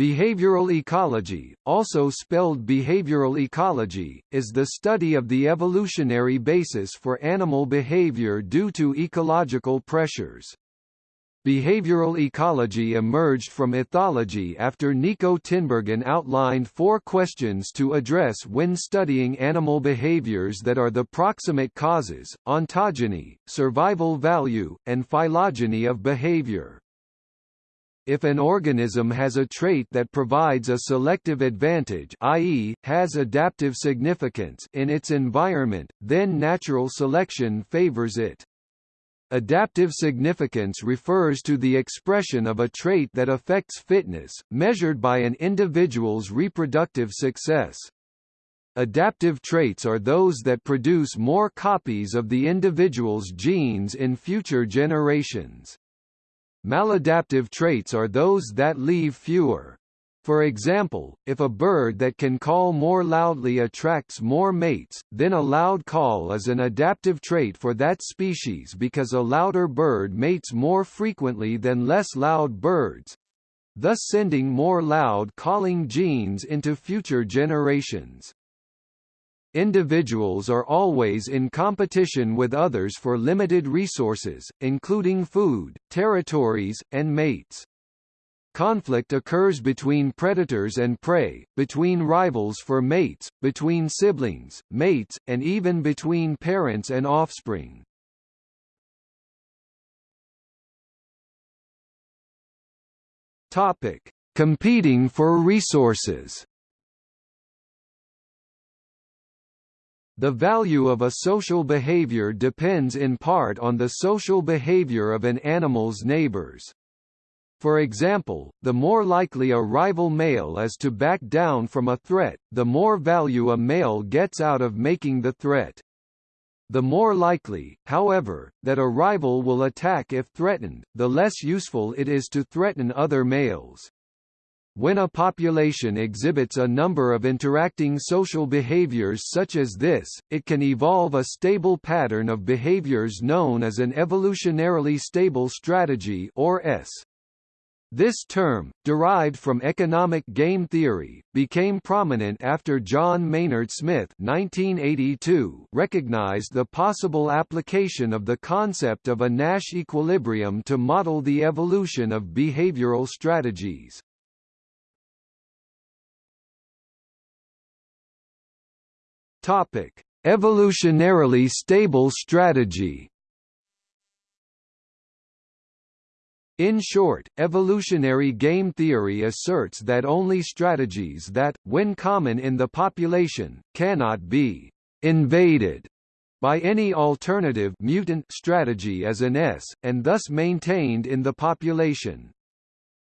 Behavioral ecology, also spelled behavioral ecology, is the study of the evolutionary basis for animal behavior due to ecological pressures. Behavioral ecology emerged from ethology after Niko Tinbergen outlined four questions to address when studying animal behaviors that are the proximate causes, ontogeny, survival value, and phylogeny of behavior. If an organism has a trait that provides a selective advantage i.e., has adaptive significance in its environment, then natural selection favors it. Adaptive significance refers to the expression of a trait that affects fitness, measured by an individual's reproductive success. Adaptive traits are those that produce more copies of the individual's genes in future generations. Maladaptive traits are those that leave fewer. For example, if a bird that can call more loudly attracts more mates, then a loud call is an adaptive trait for that species because a louder bird mates more frequently than less loud birds, thus sending more loud calling genes into future generations. Individuals are always in competition with others for limited resources, including food, territories, and mates. Conflict occurs between predators and prey, between rivals for mates, between siblings, mates, and even between parents and offspring. Topic: Competing for resources. The value of a social behavior depends in part on the social behavior of an animal's neighbors. For example, the more likely a rival male is to back down from a threat, the more value a male gets out of making the threat. The more likely, however, that a rival will attack if threatened, the less useful it is to threaten other males. When a population exhibits a number of interacting social behaviors such as this, it can evolve a stable pattern of behaviors known as an evolutionarily stable strategy or ESS. This term, derived from economic game theory, became prominent after John Maynard Smith 1982 recognized the possible application of the concept of a Nash equilibrium to model the evolution of behavioral strategies. Topic: Evolutionarily stable strategy. In short, evolutionary game theory asserts that only strategies that, when common in the population, cannot be invaded by any alternative mutant strategy as an ESS, and thus maintained in the population.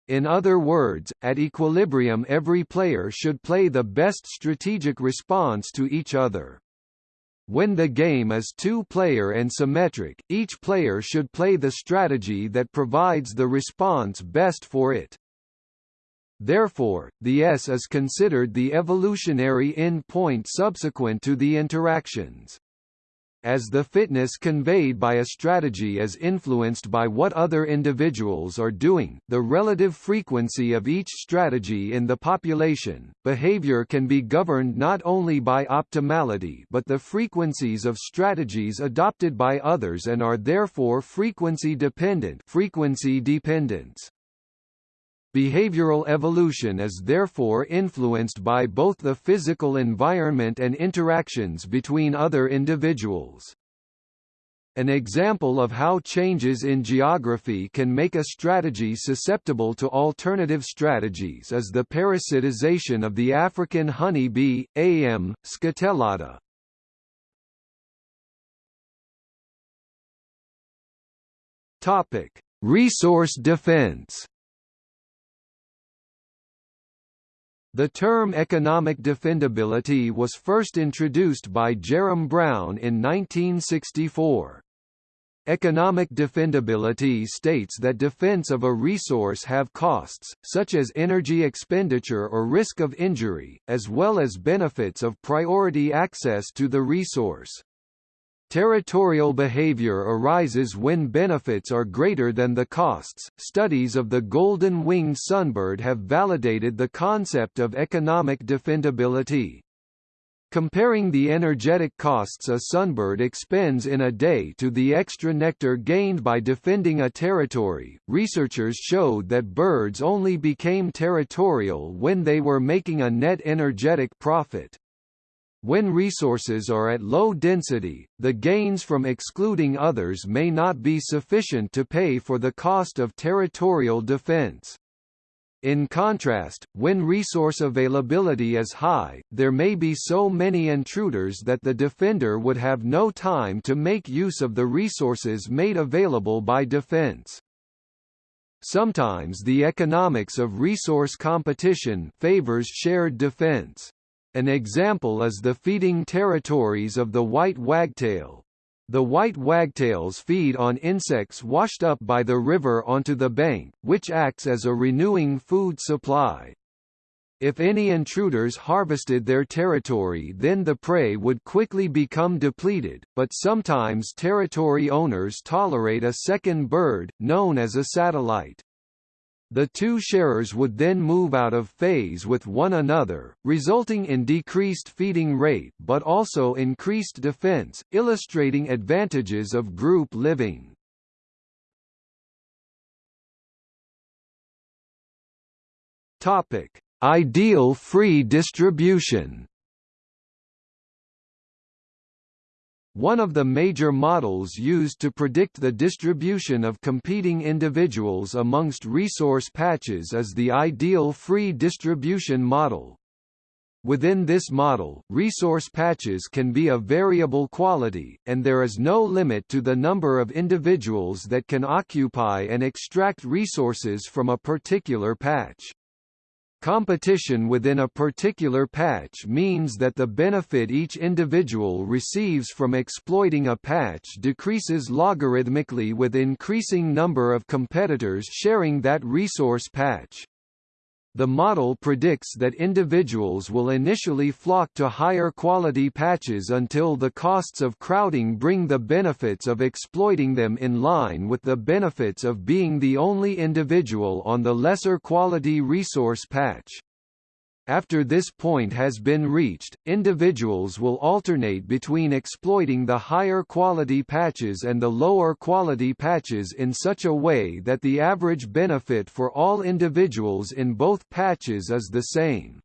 In other words, at equilibrium every player should play the best strategic response to each other. When the game is two-player and symmetric, each player should play the strategy that provides the response best for it. Therefore, the ESS is considered the evolutionary end point subsequent to the interactions. As the fitness conveyed by a strategy is influenced by what other individuals are doing, the relative frequency of each strategy in the population, behavior can be governed not only by optimality but the frequencies of strategies adopted by others and are therefore frequency dependent frequency dependence. Behavioral evolution is therefore influenced by both the physical environment and interactions between other individuals. An example of how changes in geography can make a strategy susceptible to alternative strategies is the parasitization of the African honey bee, A.M. scutellata. Resource defense. The term economic defendability was first introduced by Jerram Brown in 1964. Economic defendability states that defense of a resource have costs, such as energy expenditure or risk of injury, as well as benefits of priority access to the resource. Territorial behavior arises when benefits are greater than the costs. Studies of the golden winged sunbird have validated the concept of economic defendability. Comparing the energetic costs a sunbird expends in a day to the extra nectar gained by defending a territory, researchers showed that birds only became territorial when they were making a net energetic profit. When resources are at low density, the gains from excluding others may not be sufficient to pay for the cost of territorial defense. In contrast, when resource availability is high, there may be so many intruders that the defender would have no time to make use of the resources made available by defense. Sometimes the economics of resource competition favors shared defense. An example is the feeding territories of the white wagtail. The white wagtails feed on insects washed up by the river onto the bank, which acts as a renewing food supply. If any intruders harvested their territory then the prey would quickly become depleted, but sometimes territory owners tolerate a second bird, known as a satellite. The two sharers would then move out of phase with one another, resulting in decreased feeding rate but also increased defense, illustrating advantages of group living. Topic: Ideal free distribution. One of the major models used to predict the distribution of competing individuals amongst resource patches is the ideal free distribution model. Within this model, resource patches can be of variable quality, and there is no limit to the number of individuals that can occupy and extract resources from a particular patch. Competition within a particular patch means that the benefit each individual receives from exploiting a patch decreases logarithmically with increasing number of competitors sharing that resource patch. The model predicts that individuals will initially flock to higher quality patches until the costs of crowding bring the benefits of exploiting them in line with the benefits of being the only individual on the lesser quality resource patch. After this point has been reached, individuals will alternate between exploiting the higher quality patches and the lower quality patches in such a way that the average benefit for all individuals in both patches is the same.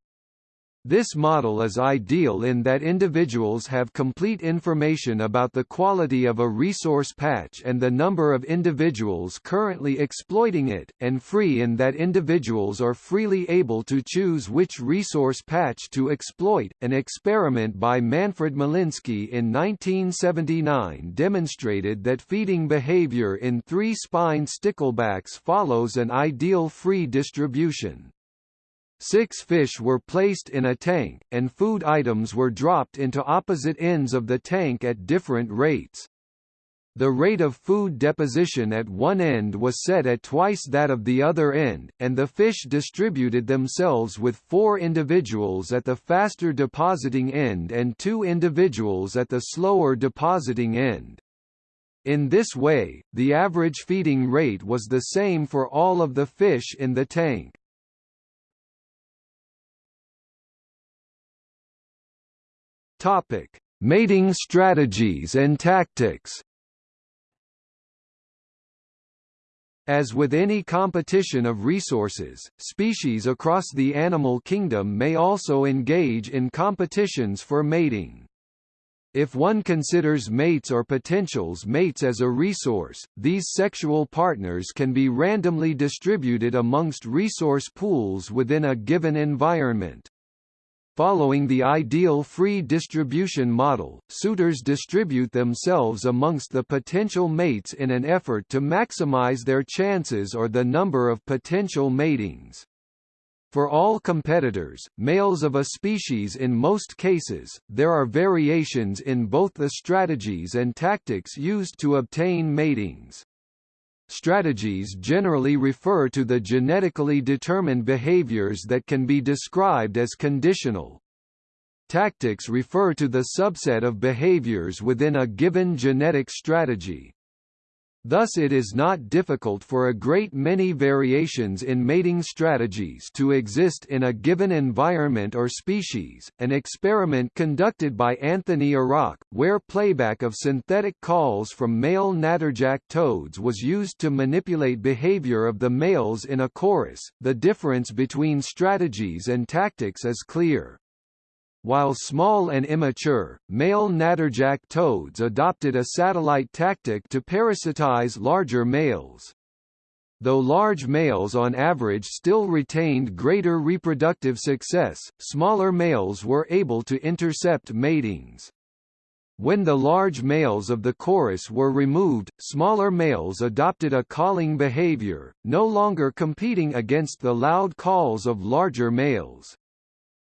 This model is ideal in that individuals have complete information about the quality of a resource patch and the number of individuals currently exploiting it, and free in that individuals are freely able to choose which resource patch to exploit. An experiment by Manfred Milinski in 1979 demonstrated that feeding behavior in three-spine sticklebacks follows an ideal free distribution. Six fish were placed in a tank, and food items were dropped into opposite ends of the tank at different rates. The rate of food deposition at one end was set at twice that of the other end, and the fish distributed themselves with four individuals at the faster depositing end and two individuals at the slower depositing end. In this way, the average feeding rate was the same for all of the fish in the tank. Topic: Mating strategies and tactics. As with any competition of resources, species across the animal kingdom may also engage in competitions for mating. If one considers mates or potentials mates as a resource, these sexual partners can be randomly distributed amongst resource pools within a given environment. Following the ideal free distribution model, suitors distribute themselves amongst the potential mates in an effort to maximize their chances or the number of potential matings. For all competitors, males of a species in most cases, there are variations in both the strategies and tactics used to obtain matings. Strategies generally refer to the genetically determined behaviors that can be described as conditional. Tactics refer to the subset of behaviors within a given genetic strategy. Thus it is not difficult for a great many variations in mating strategies to exist in a given environment or species. An experiment conducted by Anthony Arak, where playback of synthetic calls from male natterjack toads was used to manipulate behavior of the males in a chorus, the difference between strategies and tactics is clear. While small and immature, male natterjack toads adopted a satellite tactic to parasitize larger males. Though large males on average still retained greater reproductive success, smaller males were able to intercept matings. When the large males of the chorus were removed, smaller males adopted a calling behavior, no longer competing against the loud calls of larger males.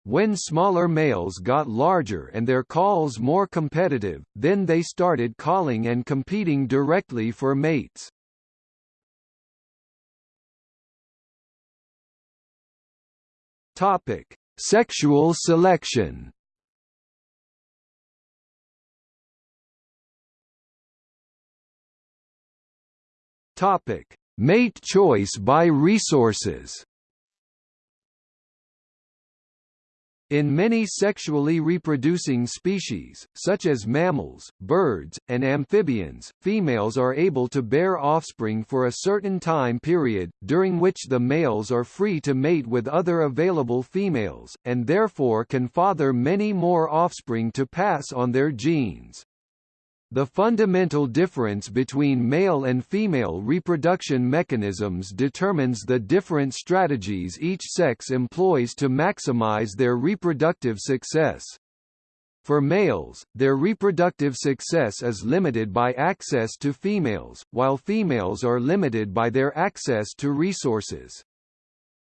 When smaller males got larger and their calls more competitive, then they started calling and competing directly for mates. Topic: Sexual selection. Topic: Mate choice by resources. In many sexually reproducing species, such as mammals, birds, and amphibians, females are able to bear offspring for a certain time period, during which the males are free to mate with other available females, and therefore can father many more offspring to pass on their genes. The fundamental difference between male and female reproduction mechanisms determines the different strategies each sex employs to maximize their reproductive success. For males, their reproductive success is limited by access to females, while females are limited by their access to resources.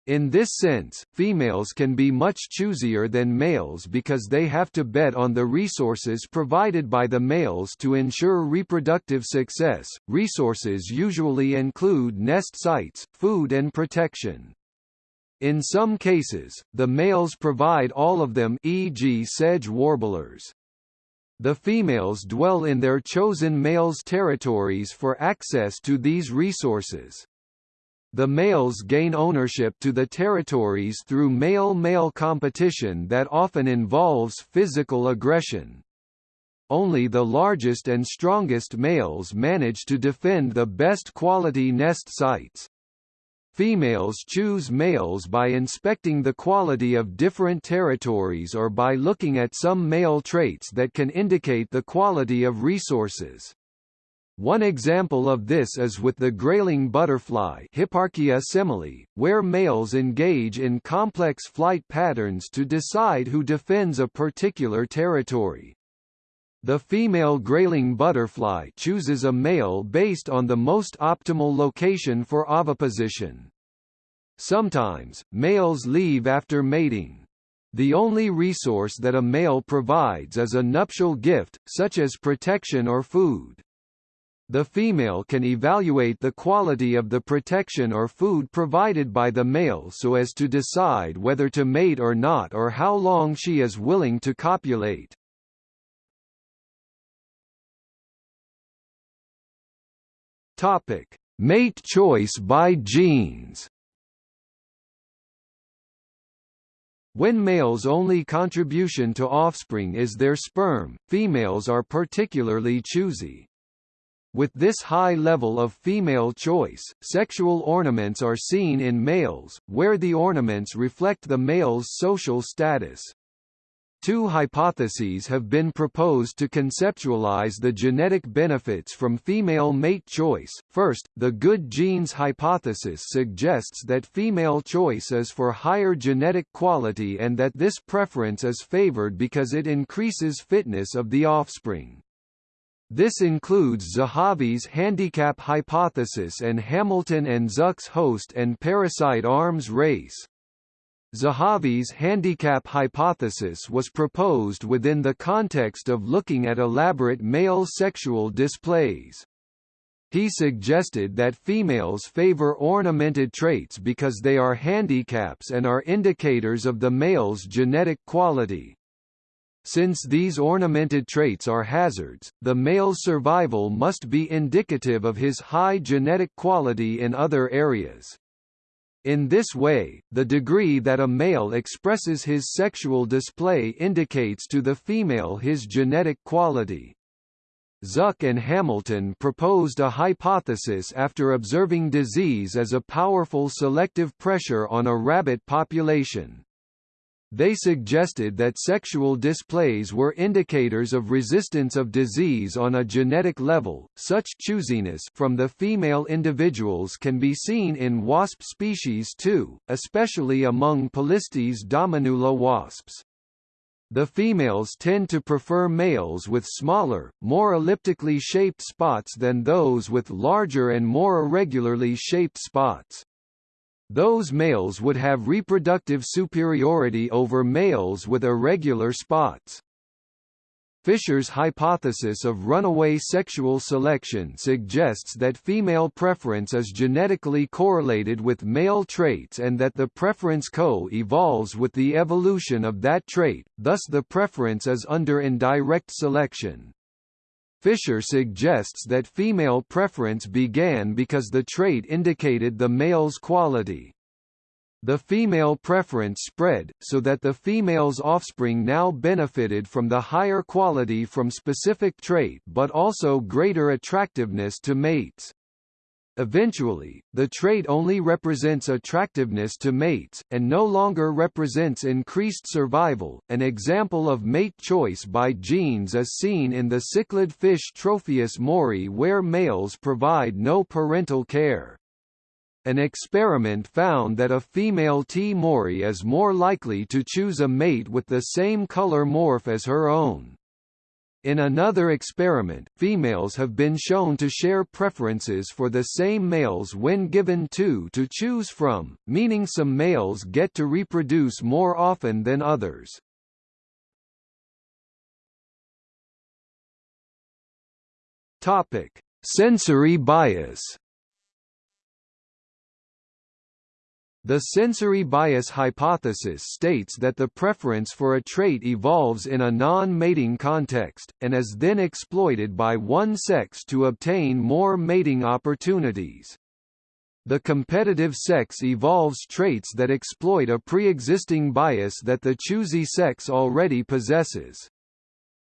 In this sense, females can be much choosier than males because they have to bet on the resources provided by the males to ensure reproductive success. Resources usually include nest sites, food and protection. In some cases, the males provide all of them e.g. sedge warblers. The females dwell in their chosen males' territories for access to these resources. The males gain ownership to the territories through male-male competition that often involves physical aggression. Only the largest and strongest males manage to defend the best quality nest sites. Females choose males by inspecting the quality of different territories or by looking at some male traits that can indicate the quality of resources. One example of this is with the grayling butterfly Hipparchia semele, where males engage in complex flight patterns to decide who defends a particular territory. The female grayling butterfly chooses a male based on the most optimal location for oviposition. Sometimes, males leave after mating. The only resource that a male provides is a nuptial gift, such as protection or food. The female can evaluate the quality of the protection or food provided by the male so as to decide whether to mate or not or how long she is willing to copulate. Topic: Mate choice by genes. When males' only contribution to offspring is their sperm, females are particularly choosy. With this high level of female choice, sexual ornaments are seen in males, where the ornaments reflect the male's social status. Two hypotheses have been proposed to conceptualize the genetic benefits from female mate choice. First, the good genes hypothesis suggests that female choice is for higher genetic quality and that this preference is favored because it increases fitness of the offspring. This includes Zahavi's handicap hypothesis and Hamilton and Zuk's host and parasite arms race. Zahavi's handicap hypothesis was proposed within the context of looking at elaborate male sexual displays. He suggested that females favor ornamented traits because they are handicaps and are indicators of the male's genetic quality. Since these ornamented traits are hazards, the male's survival must be indicative of his high genetic quality in other areas. In this way, the degree that a male expresses his sexual display indicates to the female his genetic quality. Zuk and Hamilton proposed a hypothesis after observing disease as a powerful selective pressure on a rabbit population. They suggested that sexual displays were indicators of resistance of disease on a genetic level. Such choosiness from the female individuals can be seen in wasp species too, especially among Polistes dominula wasps. The females tend to prefer males with smaller, more elliptically shaped spots than those with larger and more irregularly shaped spots. Those males would have reproductive superiority over males with irregular spots. Fisher's hypothesis of runaway sexual selection suggests that female preference is genetically correlated with male traits and that the preference co-evolves with the evolution of that trait, thus the preference is under indirect selection. Fisher suggests that female preference began because the trait indicated the male's quality. The female preference spread, so that the female's offspring now benefited from the higher quality from specific trait but also greater attractiveness to mates. Eventually, the trait only represents attractiveness to mates, and no longer represents increased survival. An example of mate choice by genes is seen in the cichlid fish Tropheus moorii where males provide no parental care. An experiment found that a female T. moorii is more likely to choose a mate with the same color morph as her own. In another experiment, females have been shown to share preferences for the same males when given two to choose from, meaning some males get to reproduce more often than others. Topic: Sensory bias. The sensory bias hypothesis states that the preference for a trait evolves in a non-mating context, and is then exploited by one sex to obtain more mating opportunities. The competitive sex evolves traits that exploit a pre-existing bias that the choosy sex already possesses.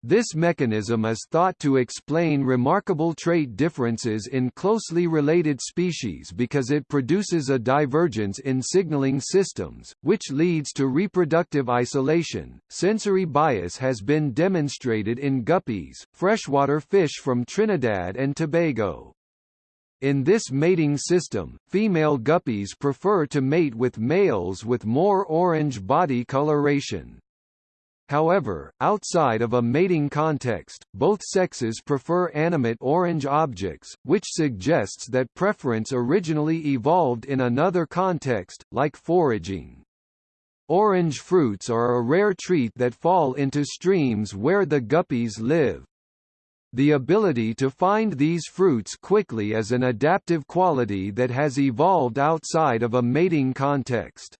This mechanism is thought to explain remarkable trait differences in closely related species because it produces a divergence in signaling systems, which leads to reproductive isolation. Sensory bias has been demonstrated in guppies, freshwater fish from Trinidad and Tobago. In this mating system, female guppies prefer to mate with males with more orange body coloration. However, outside of a mating context, both sexes prefer animate orange objects, which suggests that preference originally evolved in another context, like foraging. Orange fruits are a rare treat that fall into streams where the guppies live. The ability to find these fruits quickly is an adaptive quality that has evolved outside of a mating context.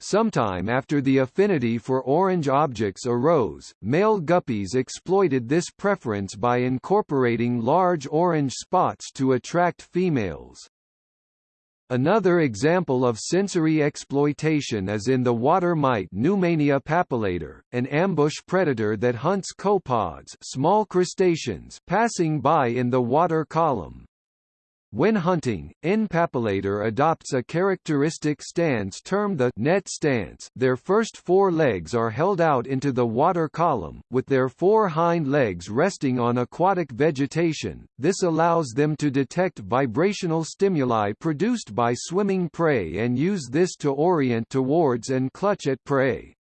Sometime after the affinity for orange objects arose, male guppies exploited this preference by incorporating large orange spots to attract females. Another example of sensory exploitation is in the water mite Neumania papillator, an ambush predator that hunts copepods small crustaceans passing by in the water column. When hunting, N. papillator adopts a characteristic stance termed the net stance their first four legs are held out into the water column, with their four hind legs resting on aquatic vegetation, this allows them to detect vibrational stimuli produced by swimming prey and use this to orient towards and clutch at prey.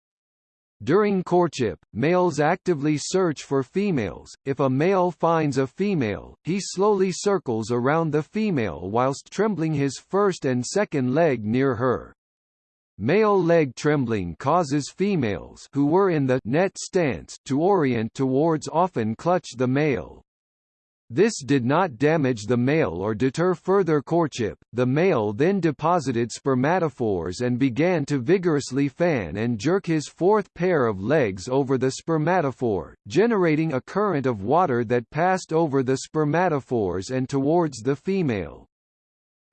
During courtship, males actively search for females. If a male finds a female, he slowly circles around the female whilst trembling his first and second leg near her. Male leg trembling causes females who were in the net stance to orient towards often clutch the male. This did not damage the male or deter further courtship. The male then deposited spermatophores and began to vigorously fan and jerk his fourth pair of legs over the spermatophore, generating a current of water that passed over the spermatophores and towards the female.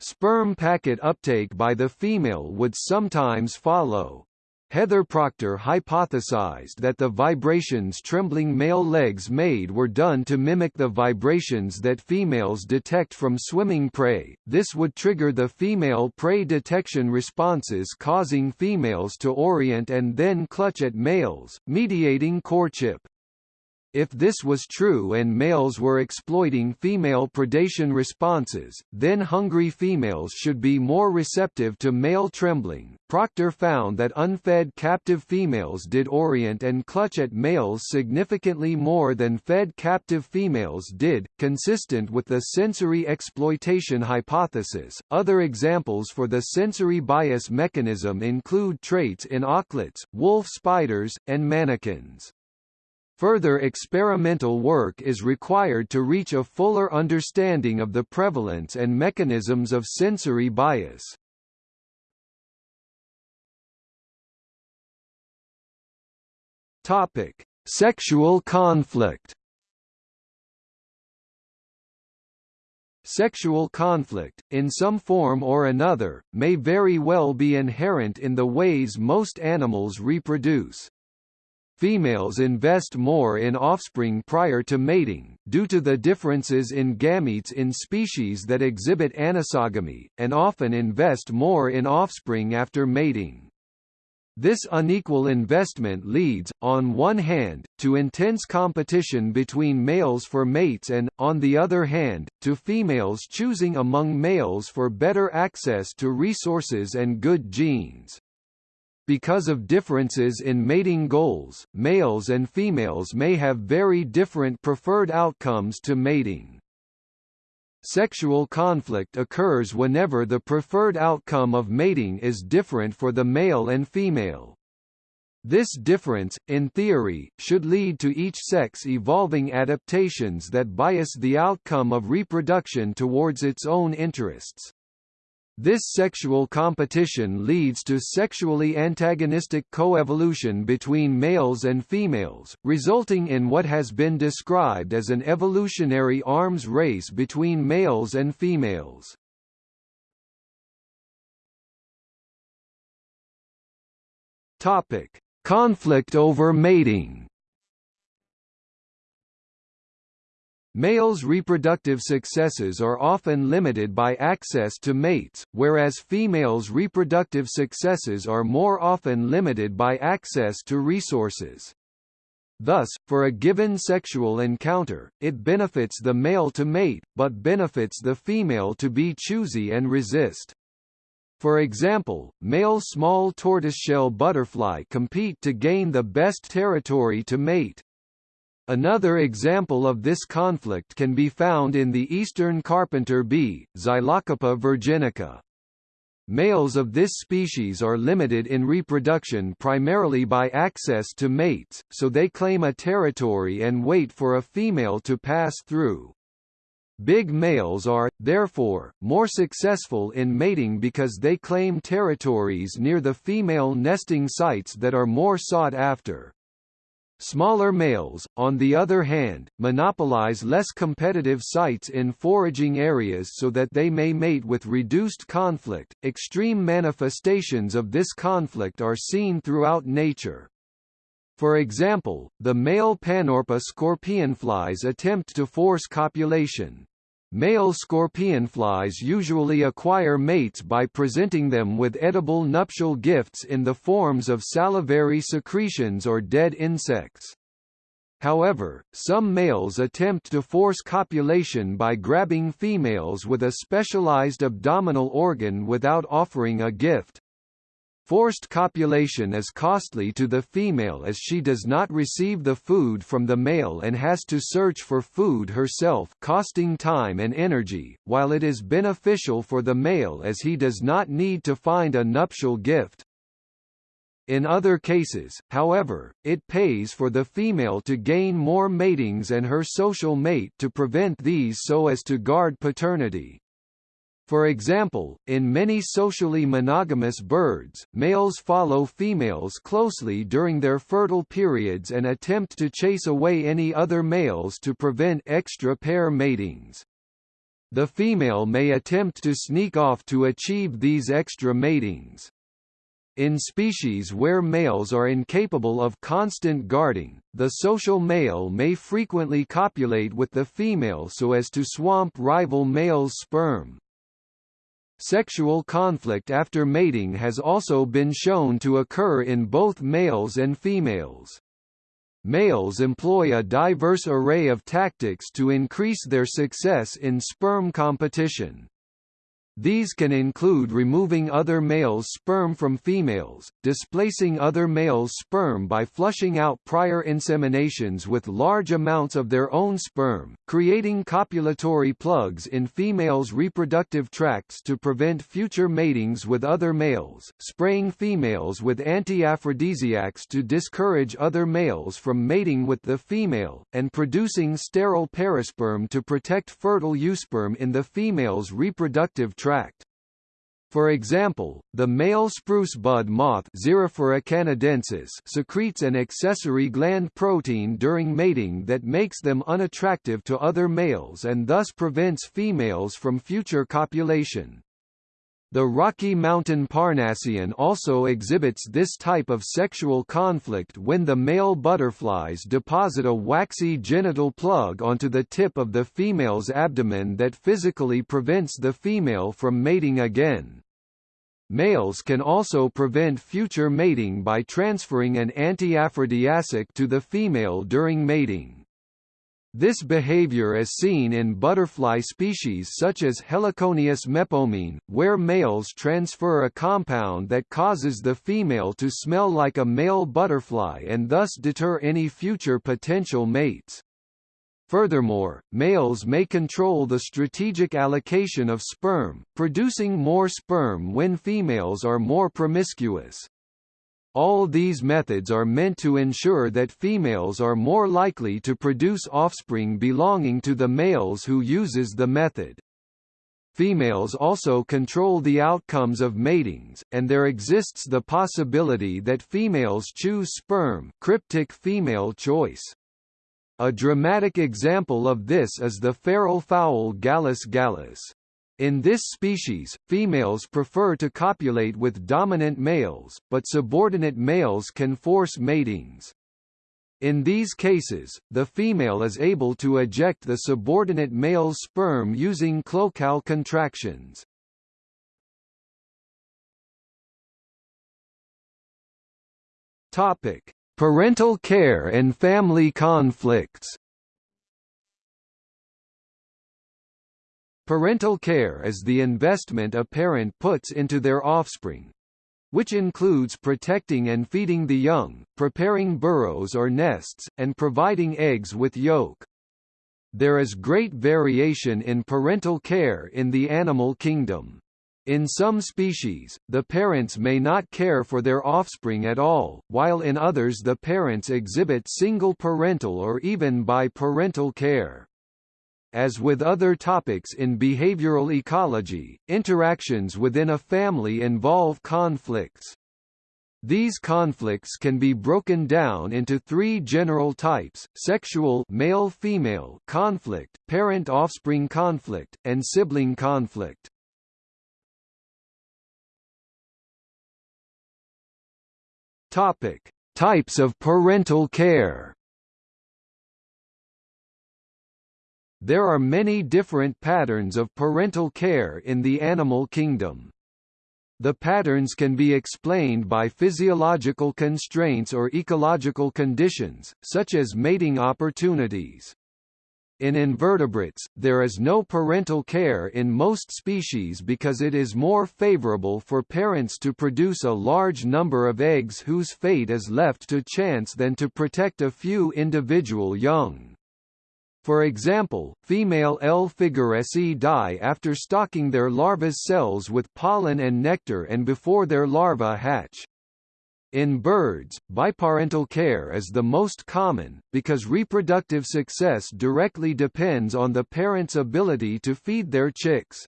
Sperm packet uptake by the female would sometimes follow. Heather Proctor hypothesized that the vibrations trembling male legs made were done to mimic the vibrations that females detect from swimming prey. This would trigger the female prey detection responses causing females to orient and then clutch at males, mediating courtship. If this was true and males were exploiting female predation responses, then hungry females should be more receptive to male trembling. Proctor found that unfed captive females did orient and clutch at males significantly more than fed captive females did, consistent with the sensory exploitation hypothesis. Other examples for the sensory bias mechanism include traits in auklets, wolf spiders, and manakins. Further experimental work is required to reach a fuller understanding of the prevalence and mechanisms of sensory bias. Topic: Sexual conflict. Sexual conflict, in some form or another, may very well be inherent in the ways most animals reproduce. Females invest more in offspring prior to mating, due to the differences in gametes in species that exhibit anisogamy, and often invest more in offspring after mating. This unequal investment leads, on one hand, to intense competition between males for mates and, on the other hand, to females choosing among males for better access to resources and good genes. Because of differences in mating goals, males and females may have very different preferred outcomes to mating. Sexual conflict occurs whenever the preferred outcome of mating is different for the male and female. This difference, in theory, should lead to each sex evolving adaptations that bias the outcome of reproduction towards its own interests. This sexual competition leads to sexually antagonistic coevolution between males and females, resulting in what has been described as an evolutionary arms race between males and females. Topic: Conflict over mating. Males' reproductive successes are often limited by access to mates, whereas females' reproductive successes are more often limited by access to resources. Thus, for a given sexual encounter, it benefits the male to mate, but benefits the female to be choosy and resist. For example, male small tortoiseshell butterfly compete to gain the best territory to mate. Another example of this conflict can be found in the eastern carpenter bee, Xylocopa virginica. Males of this species are limited in reproduction primarily by access to mates, so they claim a territory and wait for a female to pass through. Big males are, therefore, more successful in mating because they claim territories near the female nesting sites that are more sought after. Smaller males, on the other hand, monopolize less competitive sites in foraging areas so that they may mate with reduced conflict. Extreme manifestations of this conflict are seen throughout nature. For example, the male Panorpa scorpionflies attempt to force copulation, Male scorpionflies usually acquire mates by presenting them with edible nuptial gifts in the forms of salivary secretions or dead insects. However, some males attempt to force copulation by grabbing females with a specialized abdominal organ without offering a gift. Forced copulation is costly to the female as she does not receive the food from the male and has to search for food herself costing time and energy, while it is beneficial for the male as he does not need to find a nuptial gift. In other cases, however, it pays for the female to gain more matings and her social mate to prevent these so as to guard paternity. For example, in many socially monogamous birds, males follow females closely during their fertile periods and attempt to chase away any other males to prevent extra pair matings. The female may attempt to sneak off to achieve these extra matings. In species where males are incapable of constant guarding, the social male may frequently copulate with the female so as to swamp rival male's sperm. Sexual conflict after mating has also been shown to occur in both males and females. Males employ a diverse array of tactics to increase their success in sperm competition. These can include removing other males' sperm from females, displacing other males' sperm by flushing out prior inseminations with large amounts of their own sperm, creating copulatory plugs in females' reproductive tracts to prevent future matings with other males, spraying females with anti-aphrodisiacs to discourage other males from mating with the female, and producing sterile parasperm to protect fertile eusperm in the female's reproductive tract. For example, the male spruce bud moth canadensis secretes an accessory gland protein during mating that makes them unattractive to other males and thus prevents females from future copulation. The Rocky Mountain Parnassian also exhibits this type of sexual conflict when the male butterflies deposit a waxy genital plug onto the tip of the female's abdomen that physically prevents the female from mating again. Males can also prevent future mating by transferring an anti-aphrodisiac to the female during mating. This behavior is seen in butterfly species such as Heliconius melpomene, where males transfer a compound that causes the female to smell like a male butterfly and thus deter any future potential mates. Furthermore, males may control the strategic allocation of sperm, producing more sperm when females are more promiscuous. All these methods are meant to ensure that females are more likely to produce offspring belonging to the males who uses the method. Females also control the outcomes of matings, and there exists the possibility that females choose sperm cryptic female choice. A dramatic example of this is the feral fowl Gallus gallus. In this species, females prefer to copulate with dominant males, but subordinate males can force matings. In these cases, the female is able to eject the subordinate male's sperm using cloacal contractions. Topic: Parental care and family conflicts. Parental care is the investment a parent puts into their offspring, which includes protecting and feeding the young, preparing burrows or nests, and providing eggs with yolk. There is great variation in parental care in the animal kingdom. In some species, the parents may not care for their offspring at all, while in others the parents exhibit single parental or even biparental care. As with other topics in behavioral ecology, interactions within a family involve conflicts. These conflicts can be broken down into three general types, sexual male-female conflict, parent-offspring conflict, and sibling conflict. Topic: Types of parental care There are many different patterns of parental care in the animal kingdom. The patterns can be explained by physiological constraints or ecological conditions, such as mating opportunities. In invertebrates, there is no parental care in most species because it is more favorable for parents to produce a large number of eggs whose fate is left to chance than to protect a few individual young. For example, female L. figueresii die after stocking their larva's cells with pollen and nectar and before their larvae hatch. In birds, biparental care is the most common, because reproductive success directly depends on the parent's ability to feed their chicks.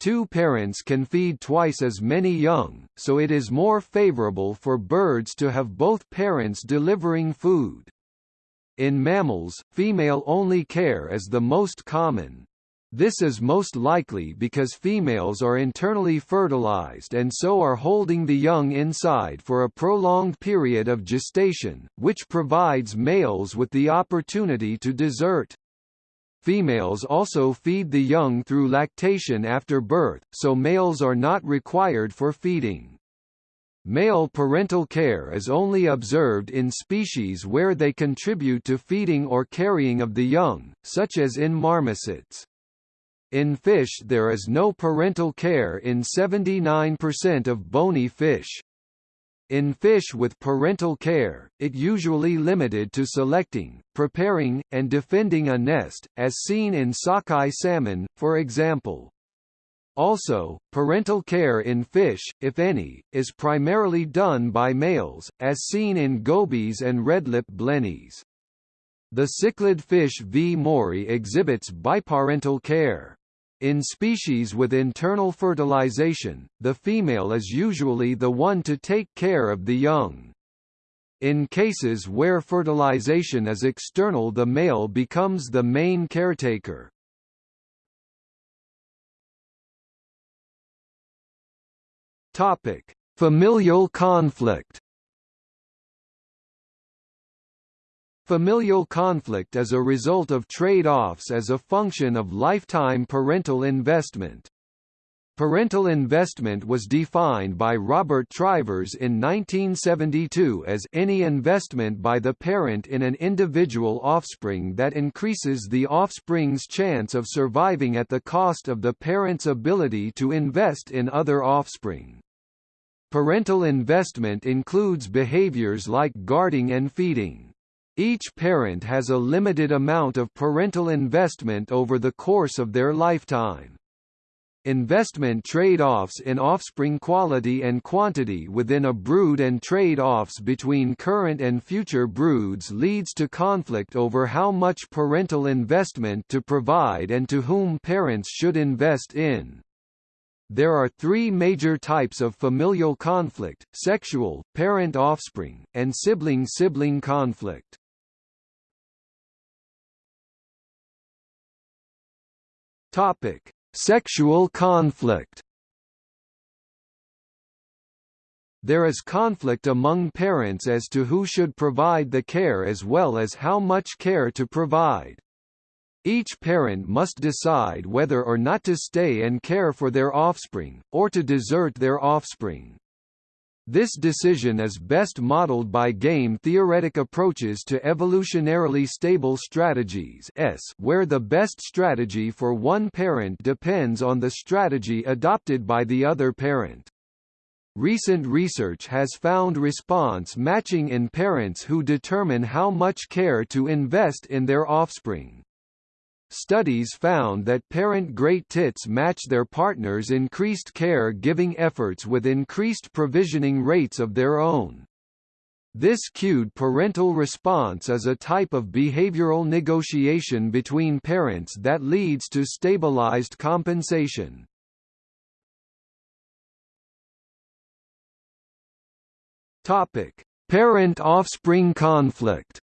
Two parents can feed twice as many young, so it is more favorable for birds to have both parents delivering food. In mammals, female-only care is the most common. This is most likely because females are internally fertilized and so are holding the young inside for a prolonged period of gestation, which provides males with the opportunity to desert. Females also feed the young through lactation after birth, so males are not required for feeding. Male parental care is only observed in species where they contribute to feeding or carrying of the young, such as in marmosets. In fish there is no parental care in 79% of bony fish. In fish with parental care, it usually limited to selecting, preparing, and defending a nest, as seen in sockeye salmon, for example. Also, parental care in fish, if any, is primarily done by males, as seen in gobies and redlip blennies. The cichlid fish T. moorii exhibits biparental care. In species with internal fertilization, the female is usually the one to take care of the young. In cases where fertilization is external the male becomes the main caretaker. Topic: Familial conflict. Familial conflict is a result of trade-offs as a function of lifetime parental investment. Parental investment was defined by Robert Trivers in 1972 as any investment by the parent in an individual offspring that increases the offspring's chance of surviving at the cost of the parent's ability to invest in other offspring. Parental investment includes behaviors like guarding and feeding. Each parent has a limited amount of parental investment over the course of their lifetime. Investment trade-offs in offspring quality and quantity within a brood and trade-offs between current and future broods leads to conflict over how much parental investment to provide and to whom parents should invest in. There are three major types of familial conflict, sexual, parent-offspring, and sibling-sibling conflict. Topic: Sexual conflict. There is conflict among parents as to who should provide the care as well as how much care to provide. Each parent must decide whether or not to stay and care for their offspring, or to desert their offspring. This decision is best modeled by game-theoretic approaches to evolutionarily stable strategies S where the best strategy for one parent depends on the strategy adopted by the other parent. Recent research has found response matching in parents who determine how much care to invest in their offspring. Studies found that parent great tits match their partners' increased care-giving efforts with increased provisioning rates of their own. This cued parental response is a type of behavioral negotiation between parents that leads to stabilized compensation. Topic: Parent-offspring conflict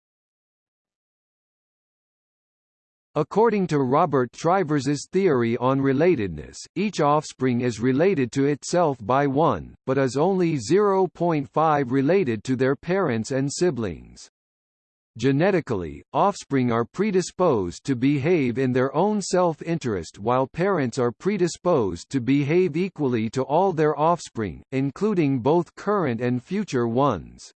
According to Robert Trivers's theory on relatedness, each offspring is related to itself by 1, but is only 0.5 related to their parents and siblings. Genetically, offspring are predisposed to behave in their own self-interest while parents are predisposed to behave equally to all their offspring, including both current and future ones.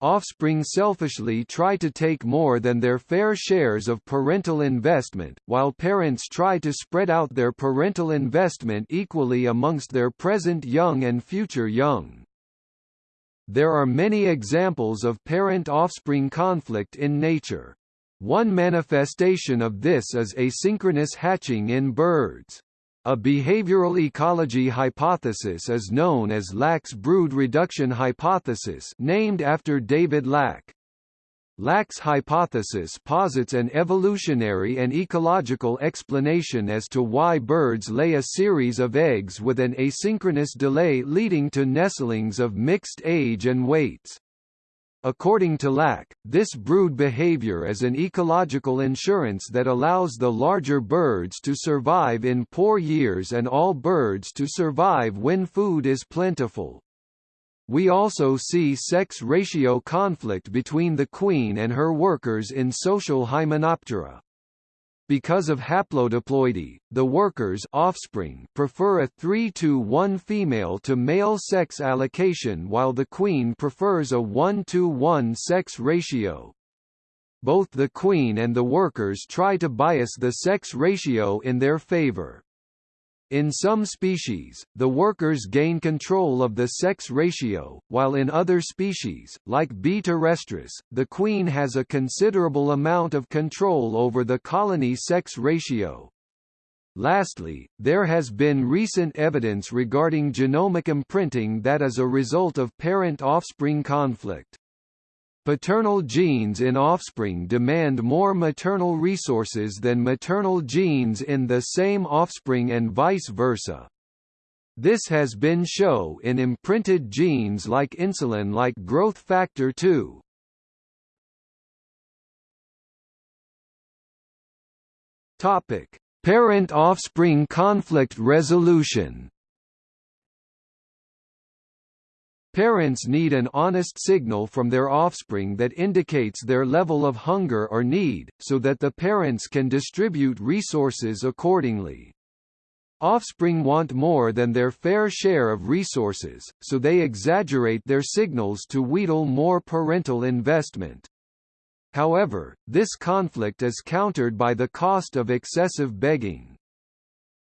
Offspring selfishly try to take more than their fair shares of parental investment, while parents try to spread out their parental investment equally amongst their present young and future young. There are many examples of parent-offspring conflict in nature. One manifestation of this is asynchronous hatching in birds. A behavioral ecology hypothesis is known as Lack's brood reduction hypothesis named after David Lack. Lack's hypothesis posits an evolutionary and ecological explanation as to why birds lay a series of eggs with an asynchronous delay leading to nestlings of mixed age and weights. According to Lack, this brood behavior is an ecological insurance that allows the larger birds to survive in poor years and all birds to survive when food is plentiful. We also see sex ratio conflict between the queen and her workers in social Hymenoptera. Because of haplodiploidy, the workers offspring prefer a 3 to 1 female to male sex allocation while the queen prefers a 1 to 1 sex ratio. Both the queen and the workers try to bias the sex ratio in their favor. In some species, the workers gain control of the sex ratio, while in other species, like B. terrestris, the queen has a considerable amount of control over the colony sex ratio. Lastly, there has been recent evidence regarding genomic imprinting that is a result of parent-offspring conflict. Paternal genes in offspring demand more maternal resources than maternal genes in the same offspring and vice versa. This has been shown in imprinted genes like insulin like growth factor 2. Topic: Parent-offspring conflict resolution Parents need an honest signal from their offspring that indicates their level of hunger or need, so that the parents can distribute resources accordingly. Offspring want more than their fair share of resources, so they exaggerate their signals to wheedle more parental investment. However, this conflict is countered by the cost of excessive begging.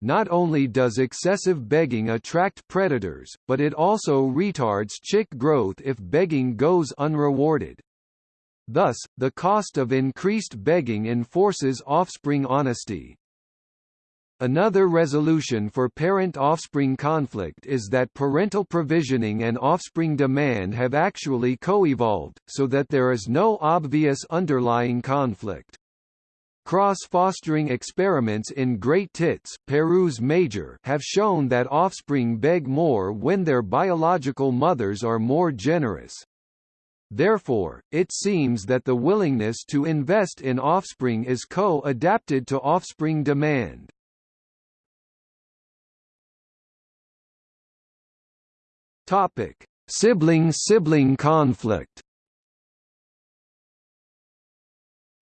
Not only does excessive begging attract predators, but it also retards chick growth if begging goes unrewarded. Thus, the cost of increased begging enforces offspring honesty. Another resolution for parent-offspring conflict is that parental provisioning and offspring demand have actually co-evolved, so that there is no obvious underlying conflict. Cross-fostering experiments in Great Tits Parus major have shown that offspring beg more when their biological mothers are more generous. Therefore, it seems that the willingness to invest in offspring is co-adapted to offspring demand. Sibling-sibling conflict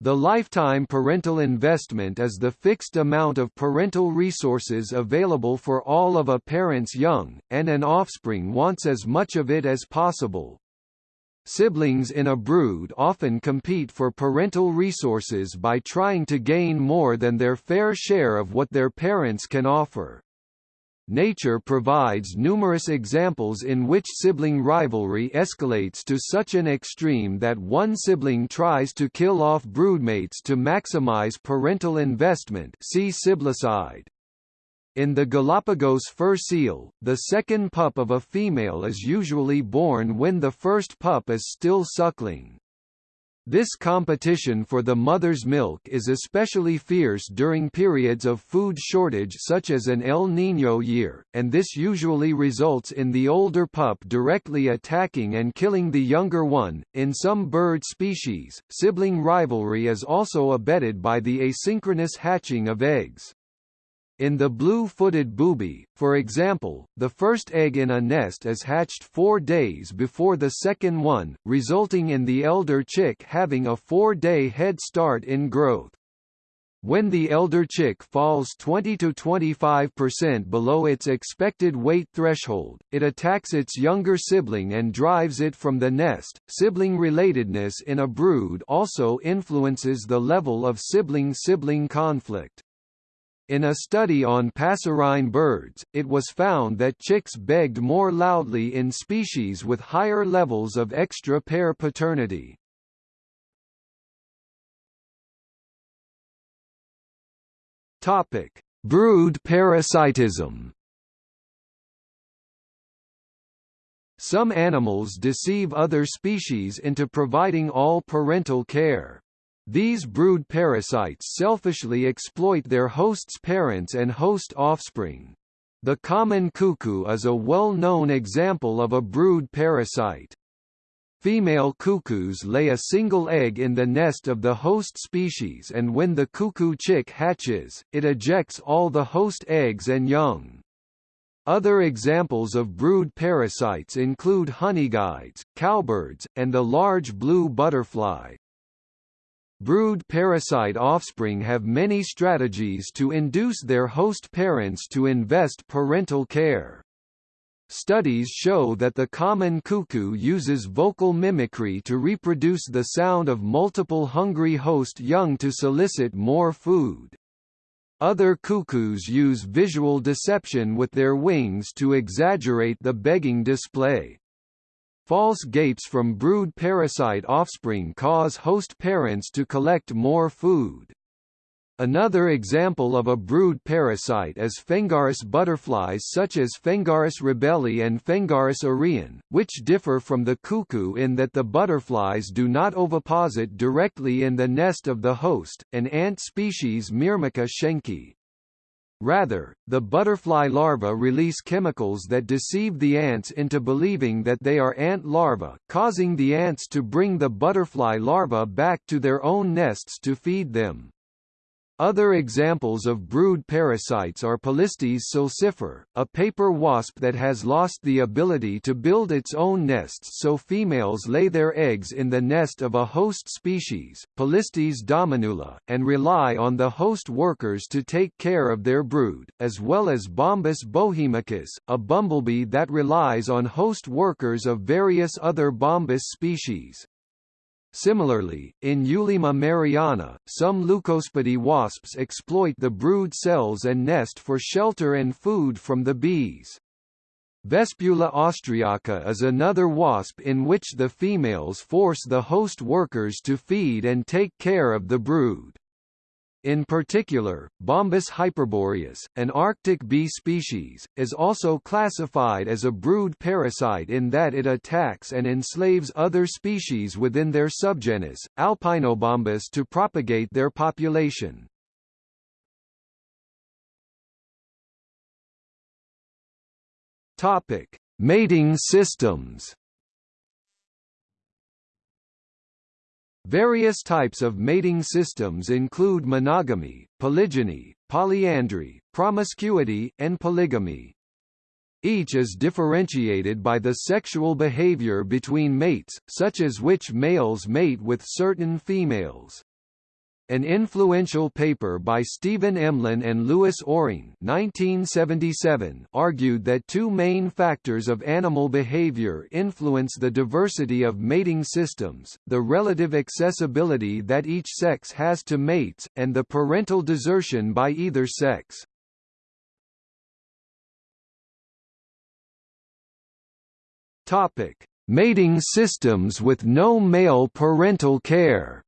The lifetime parental investment is the fixed amount of parental resources available for all of a parent's young, and an offspring wants as much of it as possible. Siblings in a brood often compete for parental resources by trying to gain more than their fair share of what their parents can offer. Nature provides numerous examples in which sibling rivalry escalates to such an extreme that one sibling tries to kill off broodmates to maximize parental investment see siblicide. In the Galapagos fur seal, the second pup of a female is usually born when the first pup is still suckling. This competition for the mother's milk is especially fierce during periods of food shortage such as an El Niño year, and this usually results in the older pup directly attacking and killing the younger one. In some bird species, sibling rivalry is also abetted by the asynchronous hatching of eggs. In the blue-footed booby, for example, the first egg in a nest is hatched four days before the second one, resulting in the elder chick having a four-day head start in growth. When the elder chick falls 20 to 25% below its expected weight threshold, it attacks its younger sibling and drives it from the nest. Sibling relatedness in a brood also influences the level of sibling-sibling conflict. In a study on passerine birds, it was found that chicks begged more loudly in species with higher levels of extra-pair paternity. Topic: Brood parasitism Some animals deceive other species into providing all parental care. These brood parasites selfishly exploit their host's parents and host offspring. The common cuckoo is a well-known example of a brood parasite. Female cuckoos lay a single egg in the nest of the host species and when the cuckoo chick hatches, it ejects all the host eggs and young. Other examples of brood parasites include honeyguides, cowbirds, and the large blue butterfly. Brood parasite offspring have many strategies to induce their host parents to invest parental care. Studies show that the common cuckoo uses vocal mimicry to reproduce the sound of multiple hungry host young to solicit more food. Other cuckoos use visual deception with their wings to exaggerate the begging display. False gapes from brood parasite offspring cause host parents to collect more food. Another example of a brood parasite is Phengaris butterflies such as Phengaris rebeli and Phengaris arion, which differ from the cuckoo in that the butterflies do not oviposit directly in the nest of the host, an ant species Myrmica schenki. Rather, the butterfly larvae release chemicals that deceive the ants into believing that they are ant larvae, causing the ants to bring the butterfly larvae back to their own nests to feed them. Other examples of brood parasites are Polistes sulcifer, a paper wasp that has lost the ability to build its own nests so females lay their eggs in the nest of a host species, Polistes dominula, and rely on the host workers to take care of their brood, as well as Bombus bohemicus, a bumblebee that relies on host workers of various other Bombus species. Similarly, in Eulaema meriana, some Leucospidae wasps exploit the brood cells and nest for shelter and food from the bees. Vespula austriaca is another wasp in which the females force the host workers to feed and take care of the brood. In particular, Bombus hyperboreus, an Arctic bee species, is also classified as a brood parasite in that it attacks and enslaves other species within their subgenus, Alpinobombus to propagate their population. Topic: Mating systems. Various types of mating systems include monogamy, polygyny, polyandry, promiscuity, and polygamy. Each is differentiated by the sexual behavior between mates, such as which males mate with certain females. An influential paper by Stephen Emlen and Louis Oring 1977 argued that two main factors of animal behavior influence the diversity of mating systems, the relative accessibility that each sex has to mates, and the parental desertion by either sex. Topic: Mating systems with no male parental care.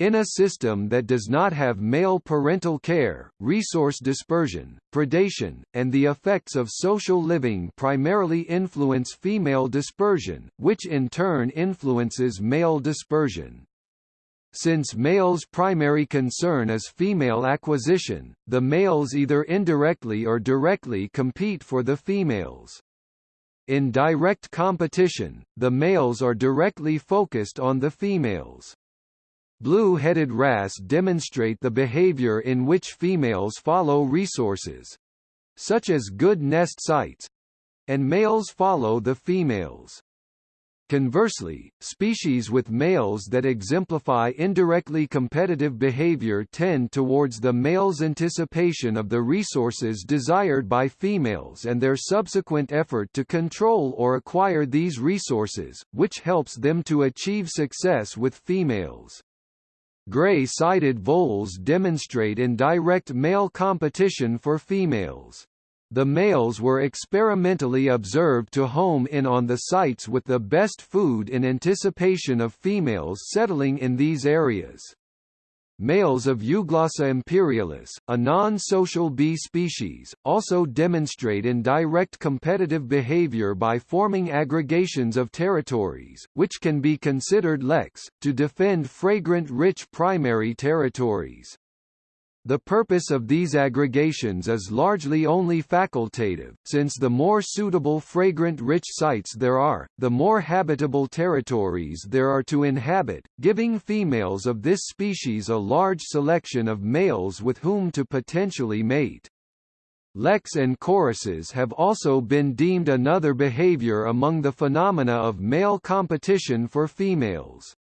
In a system that does not have male parental care, resource dispersion, predation, and the effects of social living primarily influence female dispersion, which in turn influences male dispersion. Since males' primary concern is female acquisition, the males either indirectly or directly compete for the females. In direct competition, the males are directly focused on the females. Blue-headed wrasse demonstrate the behavior in which females follow resources such as good nest sites and males follow the females. Conversely, species with males that exemplify indirectly competitive behavior tend towards the male's anticipation of the resources desired by females and their subsequent effort to control or acquire these resources, which helps them to achieve success with females. Gray-sided voles demonstrate in direct male competition for females. The males were experimentally observed to home in on the sites with the best food in anticipation of females settling in these areas. Males of Euglossa imperialis, a non-social bee species, also demonstrate indirect competitive behavior by forming aggregations of territories, which can be considered leks, to defend fragrant-rich primary territories. The purpose of these aggregations is largely only facultative, since the more suitable fragrant-rich sites there are, the more habitable territories there are to inhabit, giving females of this species a large selection of males with whom to potentially mate. Leks and choruses have also been deemed another behavior among the phenomena of male competition for females.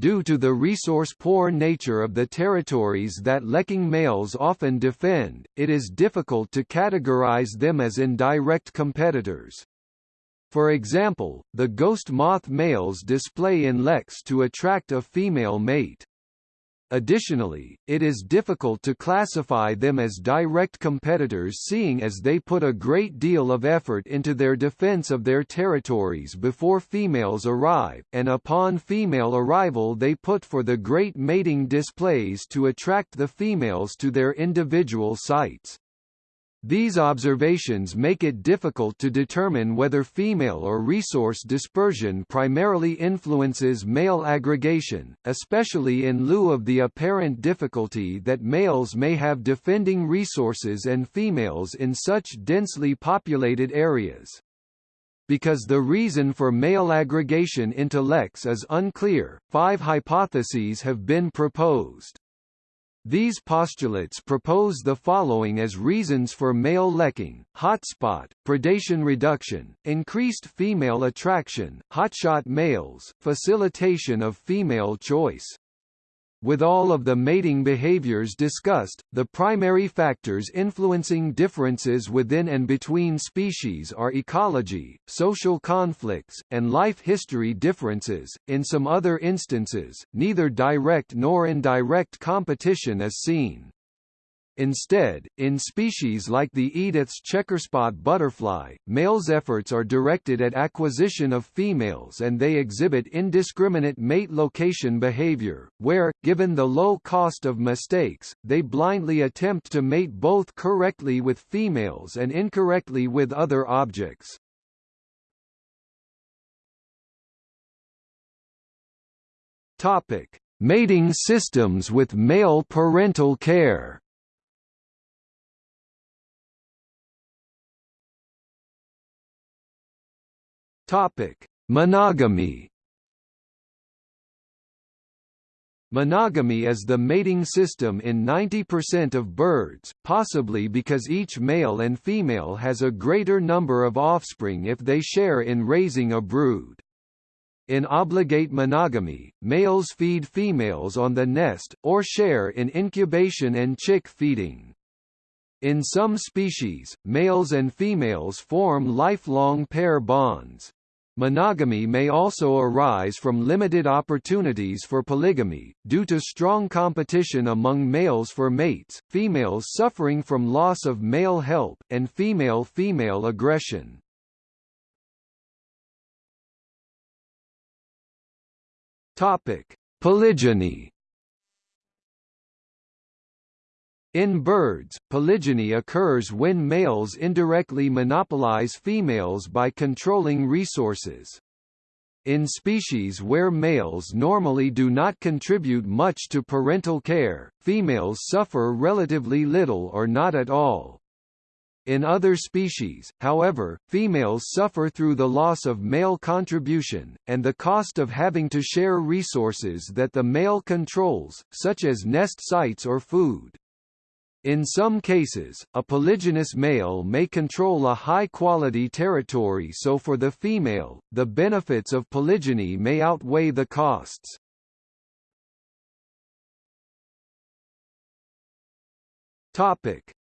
Due to the resource-poor nature of the territories that lekking males often defend, it is difficult to categorize them as indirect competitors. For example, the ghost moth males display in leks to attract a female mate. Additionally, it is difficult to classify them as direct competitors seeing as they put a great deal of effort into their defense of their territories before females arrive, and upon female arrival they put for the great mating displays to attract the females to their individual sites. These observations make it difficult to determine whether female or resource dispersion primarily influences male aggregation, especially in lieu of the apparent difficulty that males may have defending resources and females in such densely populated areas. Because the reason for male aggregation into leks is unclear, five hypotheses have been proposed. These postulates propose the following as reasons for male lekking, hotspot, predation reduction, increased female attraction, hotshot males, facilitation of female choice. With all of the mating behaviors discussed, the primary factors influencing differences within and between species are ecology, social conflicts, and life history differences. In some other instances, neither direct nor indirect competition is seen. Instead, in species like the Edith's checkerspot butterfly, males' efforts are directed at acquisition of females and they exhibit indiscriminate mate location behavior, where, given the low cost of mistakes, they blindly attempt to mate both correctly with females and incorrectly with other objects. Topic: Mating systems with male parental care. Topic: Monogamy. Monogamy is the mating system in 90% of birds, possibly because each male and female has a greater number of offspring if they share in raising a brood. In obligate monogamy, males feed females on the nest, or share in incubation and chick feeding. In some species, males and females form lifelong pair bonds. Monogamy may also arise from limited opportunities for polygamy, due to strong competition among males for mates, females suffering from loss of male help, and female-female aggression. Polygyny In birds, polygyny occurs when males indirectly monopolize females by controlling resources. In species where males normally do not contribute much to parental care, females suffer relatively little or not at all. In other species, however, females suffer through the loss of male contribution, and the cost of having to share resources that the male controls, such as nest sites or food. In some cases, a polygynous male may control a high-quality territory so for the female, the benefits of polygyny may outweigh the costs.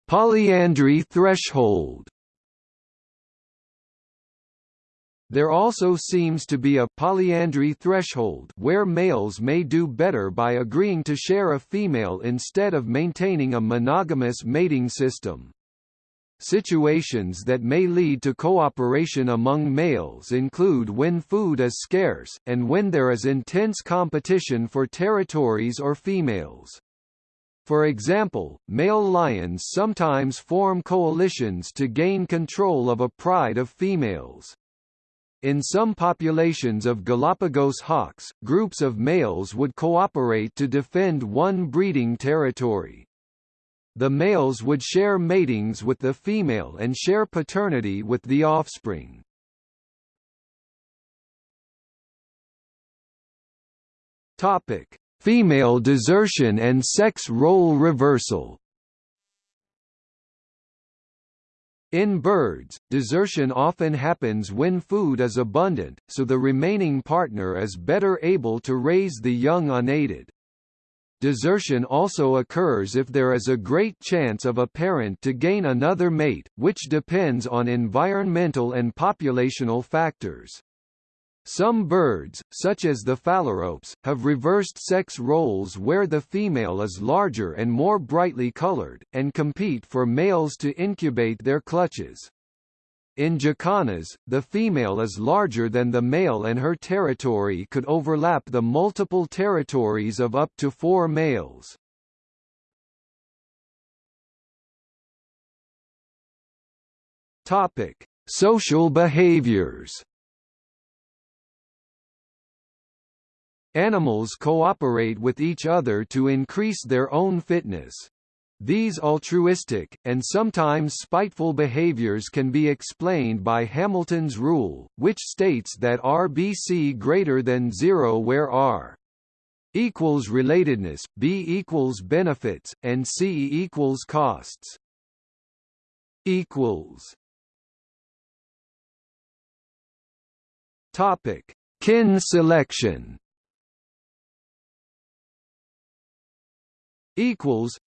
Polyandry threshold There also seems to be a polyandry threshold where males may do better by agreeing to share a female instead of maintaining a monogamous mating system. Situations that may lead to cooperation among males include when food is scarce, and when there is intense competition for territories or females. For example, male lions sometimes form coalitions to gain control of a pride of females. In some populations of Galapagos hawks, groups of males would cooperate to defend one breeding territory. The males would share matings with the female and share paternity with the offspring. Topic: Female desertion and sex role reversal. In birds, desertion often happens when food is abundant, so the remaining partner is better able to raise the young unaided. Desertion also occurs if there is a great chance of a parent to gain another mate, which depends on environmental and populational factors. Some birds, such as the phalaropes, have reversed sex roles where the female is larger and more brightly colored, and compete for males to incubate their clutches. In jacanas, the female is larger than the male and her territory could overlap the multiple territories of up to four males. Topic: Social behaviors. Animals cooperate with each other to increase their own fitness. These altruistic, and sometimes spiteful behaviors can be explained by Hamilton's rule, which states that RBC greater than 0 where R equals relatedness, B equals benefits, and C equals costs. equals Topic: Kin selection. Equals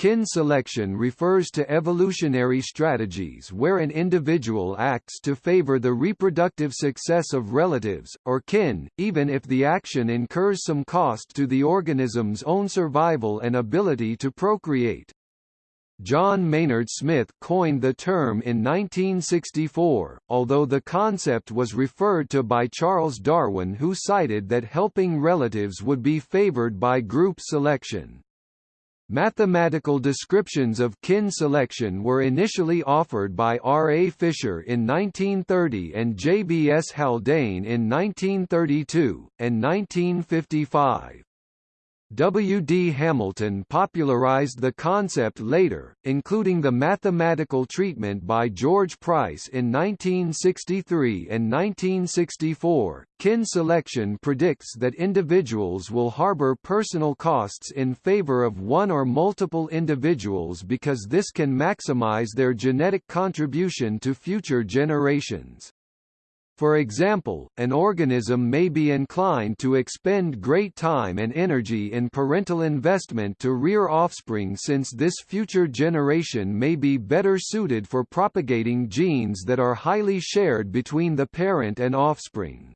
Kin selection refers to evolutionary strategies where an individual acts to favor the reproductive success of relatives, or kin, even if the action incurs some cost to the organism's own survival and ability to procreate. John Maynard Smith coined the term in 1964, although the concept was referred to by Charles Darwin who cited that helping relatives would be favored by group selection. Mathematical descriptions of kin selection were initially offered by R. A. Fisher in 1930 and J. B. S. Haldane in 1932, and 1955. W. D. Hamilton popularized the concept later, including the mathematical treatment by George Price in 1963 and 1964. Kin selection predicts that individuals will harbor personal costs in favor of one or multiple individuals because this can maximize their genetic contribution to future generations. For example, an organism may be inclined to expend great time and energy in parental investment to rear offspring since this future generation may be better suited for propagating genes that are highly shared between the parent and offspring.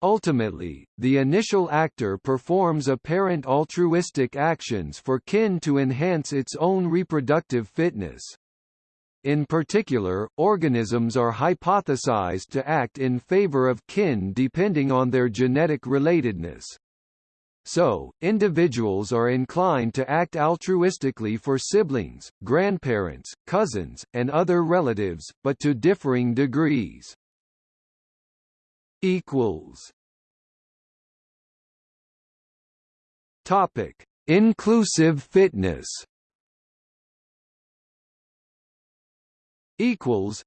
Ultimately, the initial actor performs apparent altruistic actions for kin to enhance its own reproductive fitness. In particular, organisms are hypothesized to act in favor of kin depending on their genetic relatedness. So, individuals are inclined to act altruistically for siblings, grandparents, cousins, and other relatives, but to differing degrees. Equals. Topic: Inclusive fitness. Equals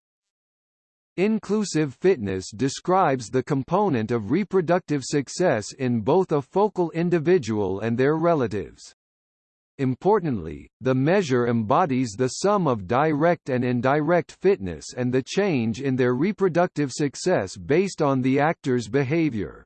Inclusive fitness describes the component of reproductive success in both a focal individual and their relatives. Importantly, the measure embodies the sum of direct and indirect fitness and the change in their reproductive success based on the actor's behavior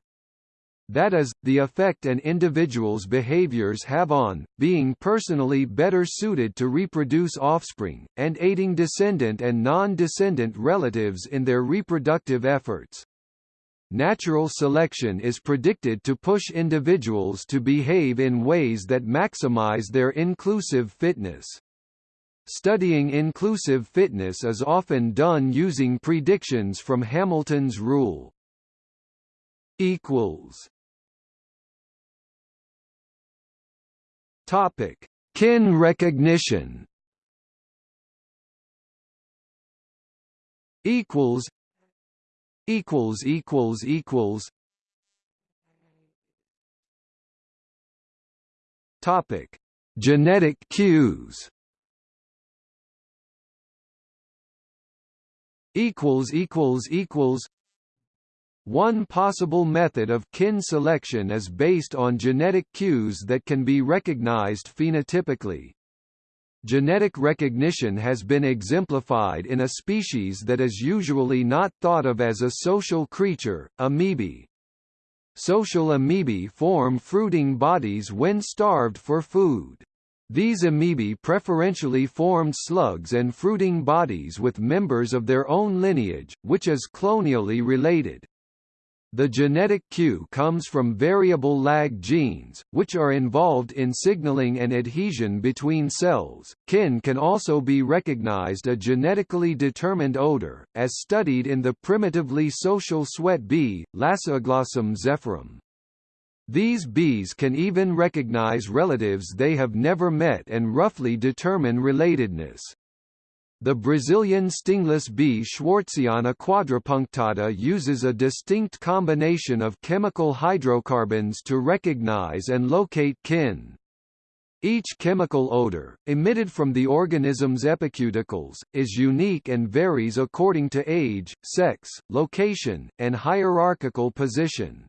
that is, the effect an individual's behaviors have on, being personally better suited to reproduce offspring, and aiding descendant and non-descendant relatives in their reproductive efforts. Natural selection is predicted to push individuals to behave in ways that maximize their inclusive fitness. Studying inclusive fitness is often done using predictions from Hamilton's rule. equals Topic: Kin recognition. Equals. Equals equals equals. Topic: Genetic cues. Equals equals equals. One possible method of kin selection is based on genetic cues that can be recognized phenotypically. Genetic recognition has been exemplified in a species that is usually not thought of as a social creature, amoebae. Social amoebae form fruiting bodies when starved for food. These amoebae preferentially formed slugs and fruiting bodies with members of their own lineage, which is clonially related. The genetic cue comes from variable lag genes, which are involved in signaling and adhesion between cells. Kin can also be recognized a genetically determined odor, as studied in the primitively social sweat bee, Lasioglossum zephyrum. These bees can even recognize relatives they have never met and roughly determine relatedness. The Brazilian stingless bee Schwartziana quadripunctata uses a distinct combination of chemical hydrocarbons to recognize and locate kin. Each chemical odor, emitted from the organism's epicuticles, is unique and varies according to age, sex, location, and hierarchical position.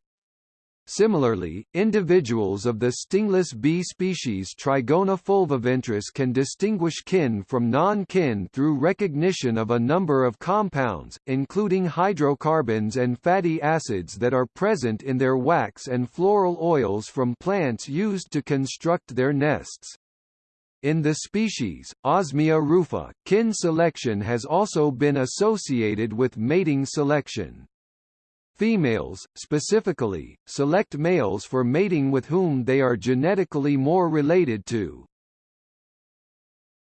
Similarly, individuals of the stingless bee species Trigona fulviventris can distinguish kin from non-kin through recognition of a number of compounds, including hydrocarbons and fatty acids that are present in their wax and floral oils from plants used to construct their nests. In the species, Osmia rufa, kin selection has also been associated with mating selection. Females, specifically, select males for mating with whom they are genetically more related to.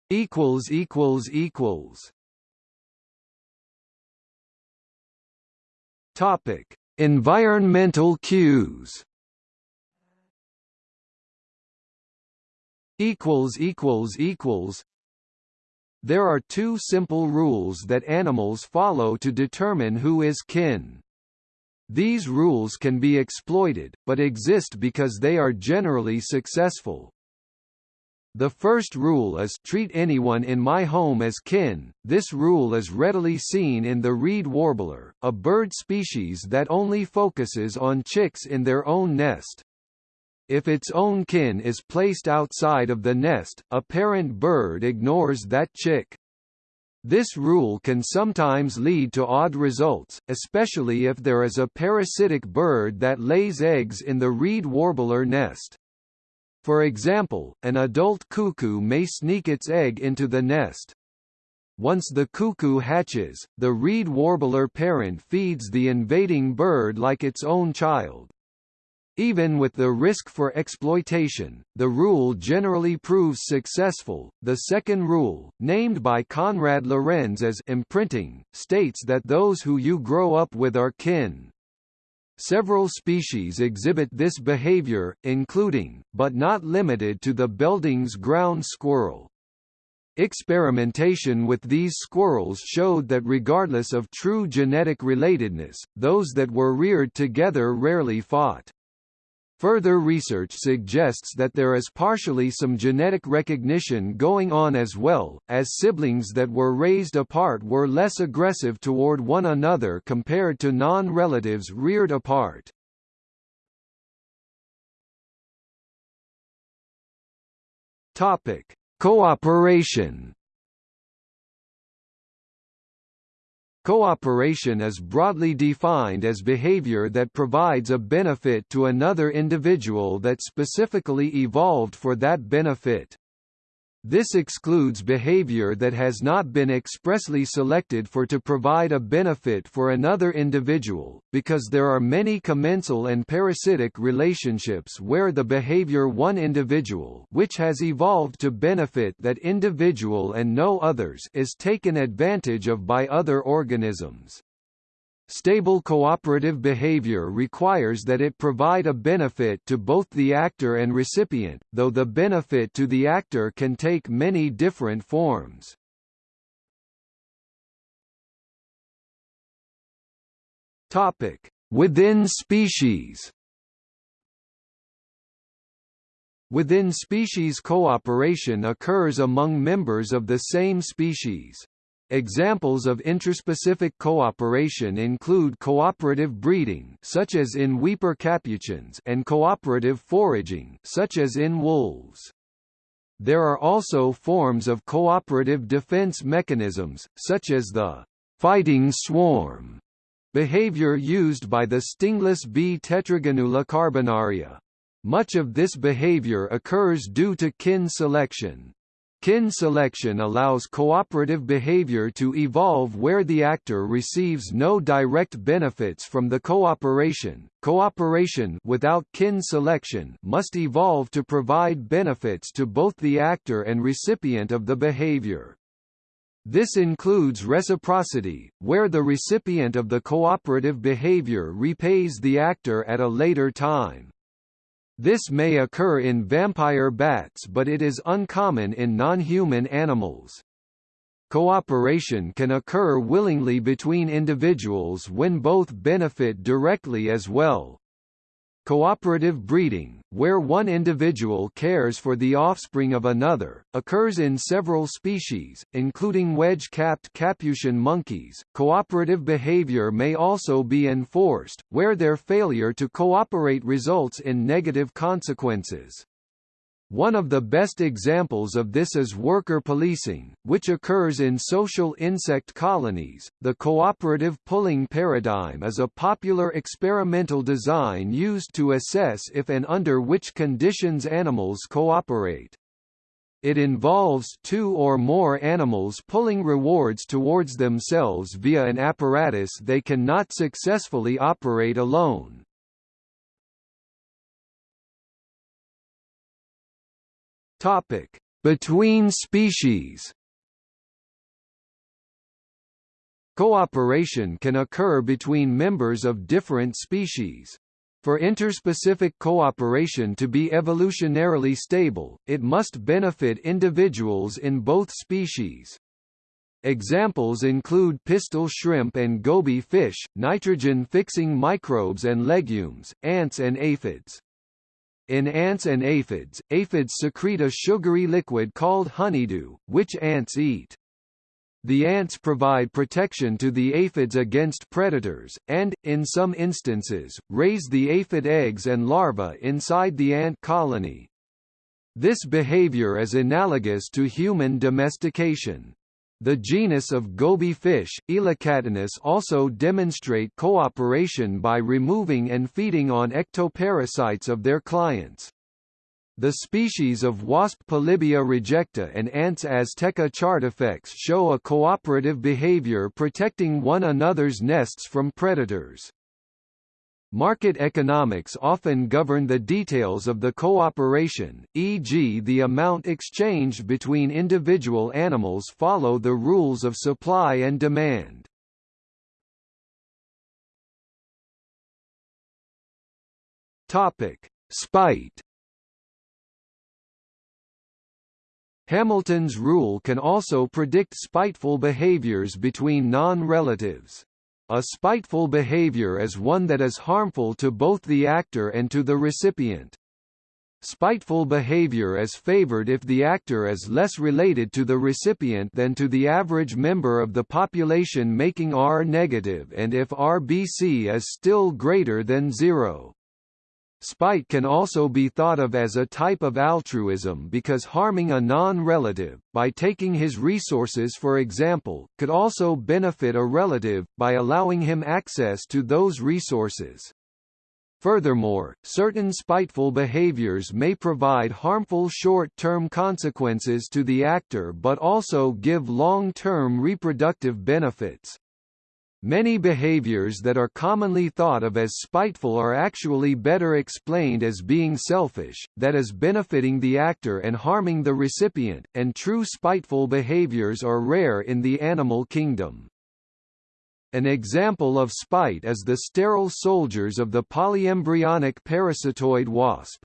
equals equals equals Topic: Environmental cues. equals equals equals There are two simple rules that animals follow to determine who is kin. These rules can be exploited, but exist because they are generally successful. The first rule is treat anyone in my home as kin. This rule is readily seen in the reed warbler, a bird species that only focuses on chicks in their own nest. If its own kin is placed outside of the nest, a parent bird ignores that chick. This rule can sometimes lead to odd results, especially if there is a parasitic bird that lays eggs in the reed warbler nest. For example, an adult cuckoo may sneak its egg into the nest. Once the cuckoo hatches, the reed warbler parent feeds the invading bird like its own child. Even with the risk for exploitation, the rule generally proves successful. The second rule, named by Konrad Lorenz as imprinting, states that those who you grow up with are kin. Several species exhibit this behavior, including, but not limited to the Belding's ground squirrel. Experimentation with these squirrels showed that regardless of true genetic relatedness, those that were reared together rarely fought. Further research suggests that there is partially some genetic recognition going on as well, as siblings that were raised apart were less aggressive toward one another compared to non-relatives reared apart. Topic: Cooperation Cooperation is broadly defined as behavior that provides a benefit to another individual that specifically evolved for that benefit. This excludes behavior that has not been expressly selected for to provide a benefit for another individual, because there are many commensal and parasitic relationships where the behavior one individual which has evolved to benefit that individual and no others is taken advantage of by other organisms. Stable cooperative behavior requires that it provide a benefit to both the actor and recipient, though the benefit to the actor can take many different forms. Topic: Within species. Within species cooperation occurs among members of the same species. Examples of interspecific cooperation include cooperative breeding such as in Weeper capuchins and cooperative foraging such as in wolves. There are also forms of cooperative defense mechanisms, such as the fighting swarm behavior used by the stingless bee Tetragonula carbonaria. Much of this behavior occurs due to kin selection. Kin selection allows cooperative behavior to evolve where the actor receives no direct benefits from the cooperation. Cooperation without kin selection must evolve to provide benefits to both the actor and recipient of the behavior. This includes reciprocity, where the recipient of the cooperative behavior repays the actor at a later time. This may occur in vampire bats but it is uncommon in non-human animals. Cooperation can occur willingly between individuals when both benefit directly as well. Cooperative breeding, where one individual cares for the offspring of another, occurs in several species, including wedge-capped capuchin monkeys. Cooperative behavior may also be enforced, where their failure to cooperate results in negative consequences. One of the best examples of this is worker policing, which occurs in social insect colonies. The cooperative pulling paradigm is a popular experimental design used to assess if and under which conditions animals cooperate. It involves two or more animals pulling rewards towards themselves via an apparatus they cannot successfully operate alone. Topic: Between species. Cooperation can occur between members of different species. For interspecific cooperation to be evolutionarily stable, it must benefit individuals in both species. Examples include pistol shrimp and goby fish, nitrogen-fixing microbes and legumes, ants and aphids. In ants and aphids, aphids secrete a sugary liquid called honeydew, which ants eat. The ants provide protection to the aphids against predators, and, in some instances, raise the aphid eggs and larvae inside the ant colony. This behavior is analogous to human domestication. The genus of goby fish, Elacatinus also demonstrate cooperation by removing and feeding on ectoparasites of their clients. The species of wasp Polybia rejecta and ants Azteca chartifex show a cooperative behavior protecting one another's nests from predators. Market economics often govern the details of the cooperation, e.g. the amount exchanged between individual animals follow the rules of supply and demand. Topic: Spite. Hamilton's rule can also predict spiteful behaviors between non-relatives. A spiteful behavior is one that is harmful to both the actor and to the recipient. Spiteful behavior is favored if the actor is less related to the recipient than to the average member of the population making R negative and if RBC is still greater than zero. Spite can also be thought of as a type of altruism because harming a non-relative, by taking his resources for example, could also benefit a relative, by allowing him access to those resources. Furthermore, certain spiteful behaviors may provide harmful short-term consequences to the actor but also give long-term reproductive benefits. Many behaviors that are commonly thought of as spiteful are actually better explained as being selfish, that is benefiting the actor and harming the recipient, and true spiteful behaviors are rare in the animal kingdom. An example of spite is the sterile soldiers of the polyembryonic parasitoid wasp.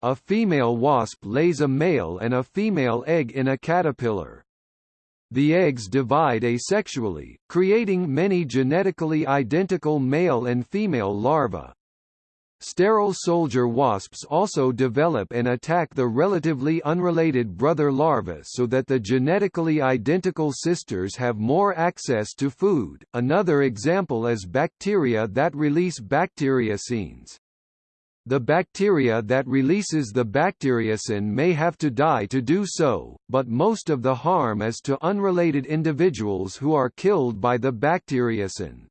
A female wasp lays a male and a female egg in a caterpillar. The eggs divide asexually, creating many genetically identical male and female larvae. Sterile soldier wasps also develop and attack the relatively unrelated brother larvae so that the genetically identical sisters have more access to food. Another example is bacteria that release bacteriocins. The bacteria that releases the bacteriocin may have to die to do so, but most of the harm is to unrelated individuals who are killed by the bacteriocin.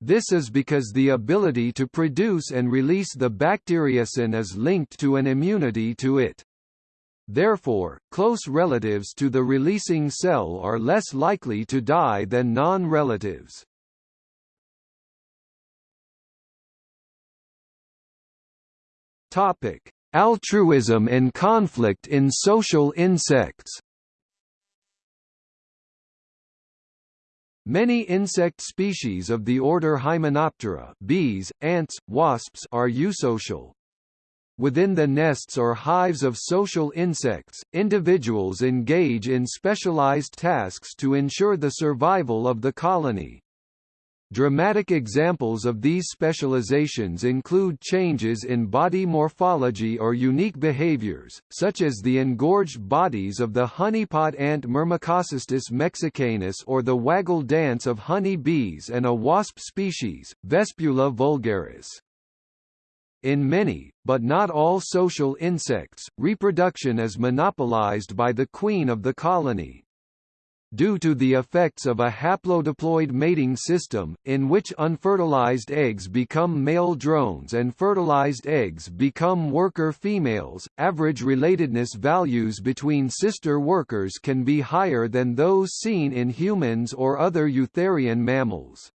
This is because the ability to produce and release the bacteriocin is linked to an immunity to it. Therefore, close relatives to the releasing cell are less likely to die than non-relatives. Topic: Altruism and conflict in social insects. Many insect species of the order Hymenoptera bees, ants, wasps are eusocial. Within the nests or hives of social insects, individuals engage in specialized tasks to ensure the survival of the colony. Dramatic examples of these specializations include changes in body morphology or unique behaviors, such as the engorged bodies of the honeypot ant Myrmecocystus mexicanus or the waggle dance of honey bees and a wasp species, Vespula vulgaris. In many, but not all social insects, reproduction is monopolized by the queen of the colony, due to the effects of a haplodiploid mating system, in which unfertilized eggs become male drones and fertilized eggs become worker females, average relatedness values between sister workers can be higher than those seen in humans or other eutherian mammals.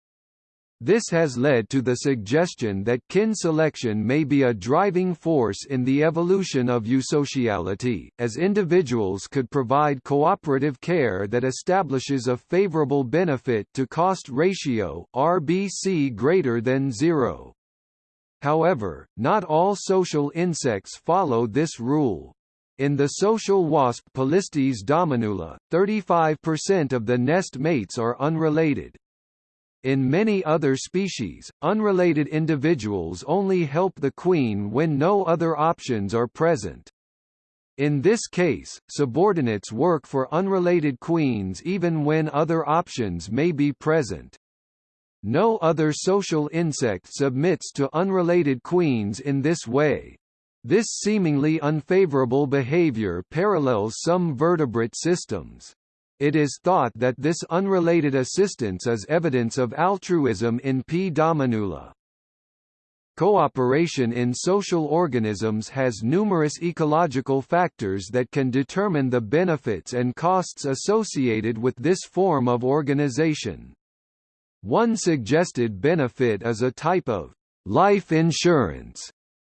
This has led to the suggestion that kin selection may be a driving force in the evolution of eusociality, as individuals could provide cooperative care that establishes a favorable benefit to cost ratio RBC greater than zero. However, not all social insects follow this rule. In the social wasp Polistes dominula, 35% of the nest mates are unrelated, in many other species, unrelated individuals only help the queen when no other options are present. In this case, subordinates work for unrelated queens even when other options may be present. No other social insect submits to unrelated queens in this way. This seemingly unfavorable behavior parallels some vertebrate systems. It is thought that this unrelated assistance is evidence of altruism in P. dominula. Cooperation in social organisms has numerous ecological factors that can determine the benefits and costs associated with this form of organization. One suggested benefit is a type of life insurance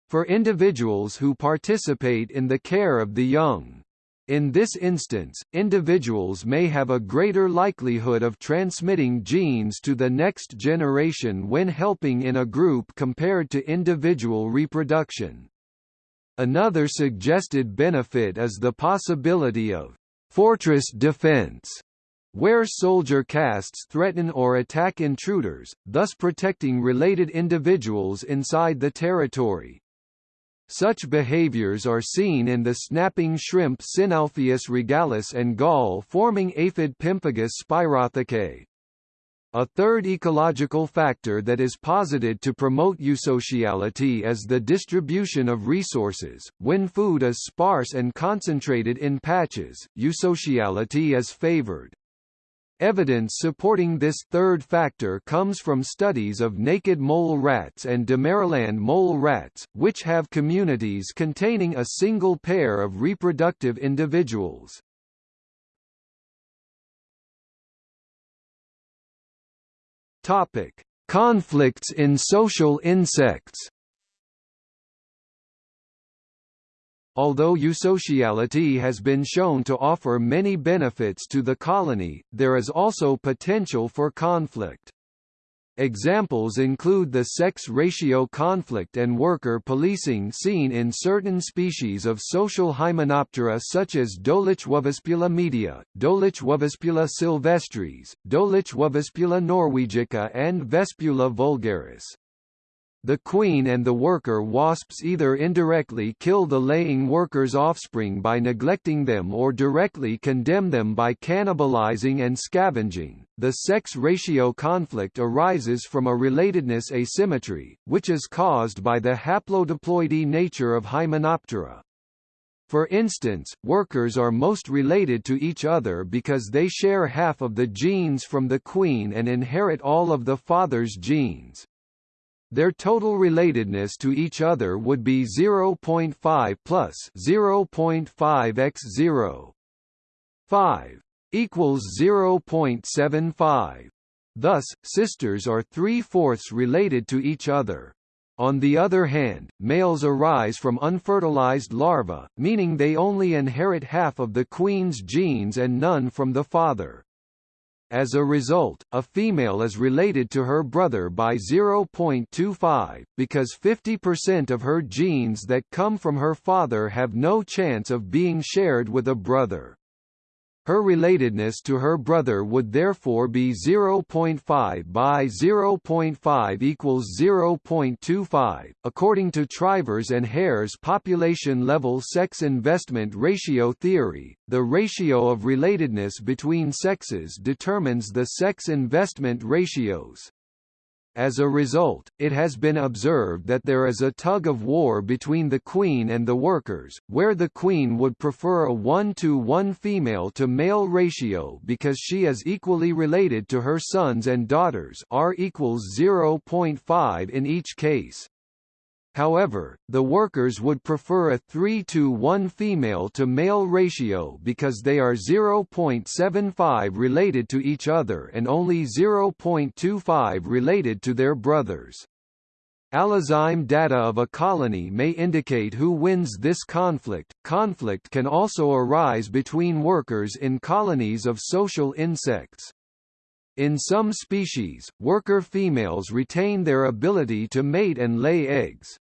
for individuals who participate in the care of the young. In this instance, individuals may have a greater likelihood of transmitting genes to the next generation when helping in a group compared to individual reproduction. Another suggested benefit is the possibility of fortress defense, where soldier castes threaten or attack intruders, thus protecting related individuals inside the territory. Such behaviors are seen in the snapping shrimp Synalpheus regalis and gall-forming aphid Pemphigus spyrothecae. A third ecological factor that is posited to promote eusociality is the distribution of resources. When food is sparse and concentrated in patches, eusociality is favored. Evidence supporting this third factor comes from studies of naked mole rats and Damaraland mole rats, which have communities containing a single pair of reproductive individuals. Topic: Conflicts in social insects. Although eusociality has been shown to offer many benefits to the colony, there is also potential for conflict. Examples include the sex ratio conflict and worker policing seen in certain species of social Hymenoptera such as Dolichovespula media, Dolichovespula sylvestris, Dolichovespula norwegica and Vespula vulgaris. The queen and the worker wasps either indirectly kill the laying worker's offspring by neglecting them or directly condemn them by cannibalizing and scavenging. The sex ratio conflict arises from a relatedness asymmetry, which is caused by the haplodiploidy nature of Hymenoptera. For instance, workers are most related to each other because they share half of the genes from the queen and inherit all of the father's genes. Their total relatedness to each other would be 0.5 plus 0.5 x 0. 5 equals 0.75. Thus, sisters are three-fourths related to each other. On the other hand, males arise from unfertilized larvae, meaning they only inherit half of the queen's genes and none from the father. As a result, a female is related to her brother by 0.25, because 50% of her genes that come from her father have no chance of being shared with a brother. Her relatedness to her brother would therefore be 0.5 by 0.5 equals 0.25. According to Trivers and Hare's population level sex investment ratio theory, the ratio of relatedness between sexes determines the sex investment ratios. As a result, it has been observed that there is a tug-of-war between the queen and the workers, where the queen would prefer a 1-to-1 female-to-male ratio because she is equally related to her sons and daughters R equals 0.5 in each case. However, the workers would prefer a 3 to 1 female to male ratio because they are 0.75 related to each other and only 0.25 related to their brothers. Allozyme data of a colony may indicate who wins this conflict. Conflict can also arise between workers in colonies of social insects. In some species, worker females retain their ability to mate and lay eggs.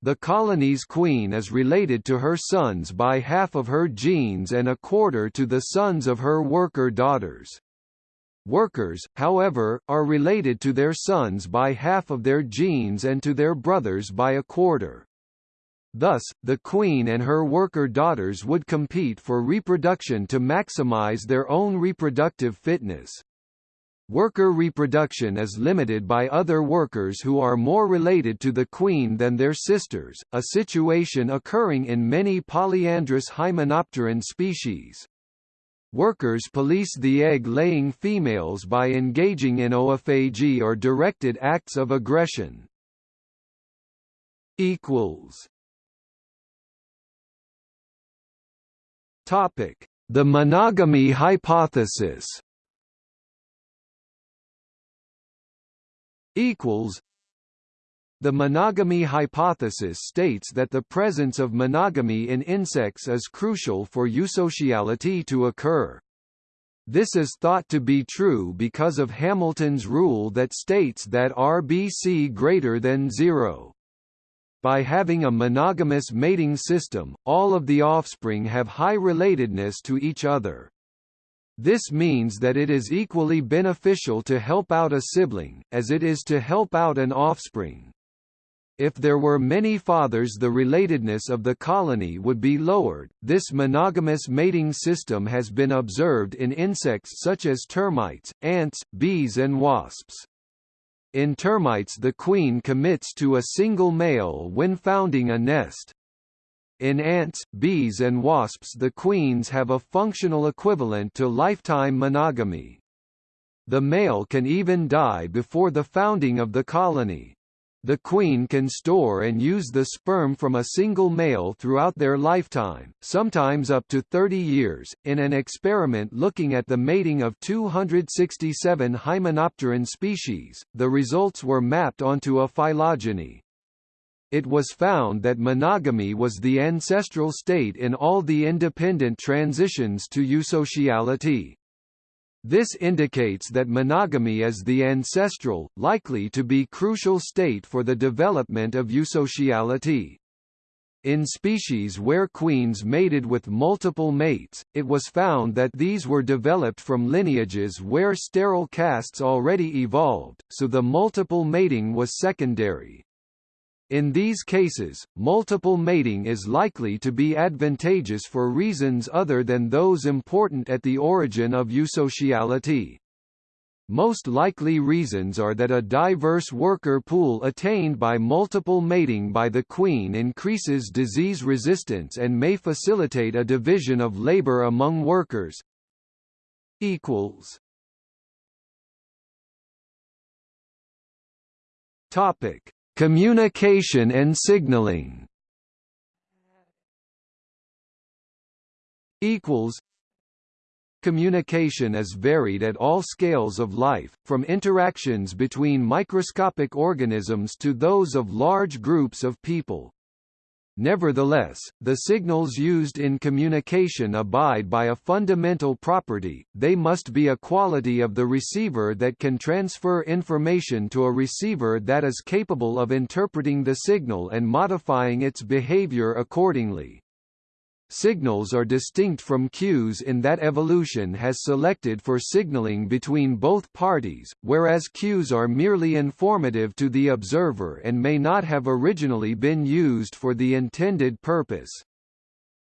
The colony's queen is related to her sons by half of her genes and a quarter to the sons of her worker daughters. Workers, however, are related to their sons by half of their genes and to their brothers by a quarter. Thus, the queen and her worker daughters would compete for reproduction to maximize their own reproductive fitness. Worker reproduction is limited by other workers who are more related to the queen than their sisters, a situation occurring in many polyandrous hymenopteran species. Workers police the egg-laying females by engaging in oophagy or directed acts of aggression. The monogamy hypothesis equals the monogamy hypothesis states that the presence of monogamy in insects is crucial for eusociality to occur. This is thought to be true because of Hamilton's rule that states that RBC greater than zero. By having a monogamous mating system, all of the offspring have high relatedness to each other. This means that it is equally beneficial to help out a sibling, as it is to help out an offspring. If there were many fathers the relatedness of the colony would be lowered. This monogamous mating system has been observed in insects such as termites, ants, bees and wasps. In termites the queen commits to a single male when founding a nest. In ants, bees and wasps the queens have a functional equivalent to lifetime monogamy. The male can even die before the founding of the colony. The queen can store and use the sperm from a single male throughout their lifetime, sometimes up to 30 years. In an experiment looking at the mating of 267 Hymenopteran species, the results were mapped onto a phylogeny. It was found that monogamy was the ancestral state in all the independent transitions to eusociality. This indicates that monogamy is the ancestral, likely to be crucial state for the development of eusociality. In species where queens mated with multiple mates, it was found that these were developed from lineages where sterile castes already evolved, so the multiple mating was secondary. In these cases, multiple mating is likely to be advantageous for reasons other than those important at the origin of eusociality. Most likely reasons are that a diverse worker pool attained by multiple mating by the queen increases disease resistance and may facilitate a division of labor among workers. Equals. Topic: Communication and signaling equals Communication is varied at all scales of life, from interactions between microscopic organisms to those of large groups of people. Nevertheless, the signals used in communication abide by a fundamental property, they must be a quality of the receiver that can transfer information to a receiver that is capable of interpreting the signal and modifying its behavior accordingly. Signals are distinct from cues in that evolution has selected for signaling between both parties, whereas cues are merely informative to the observer and may not have originally been used for the intended purpose.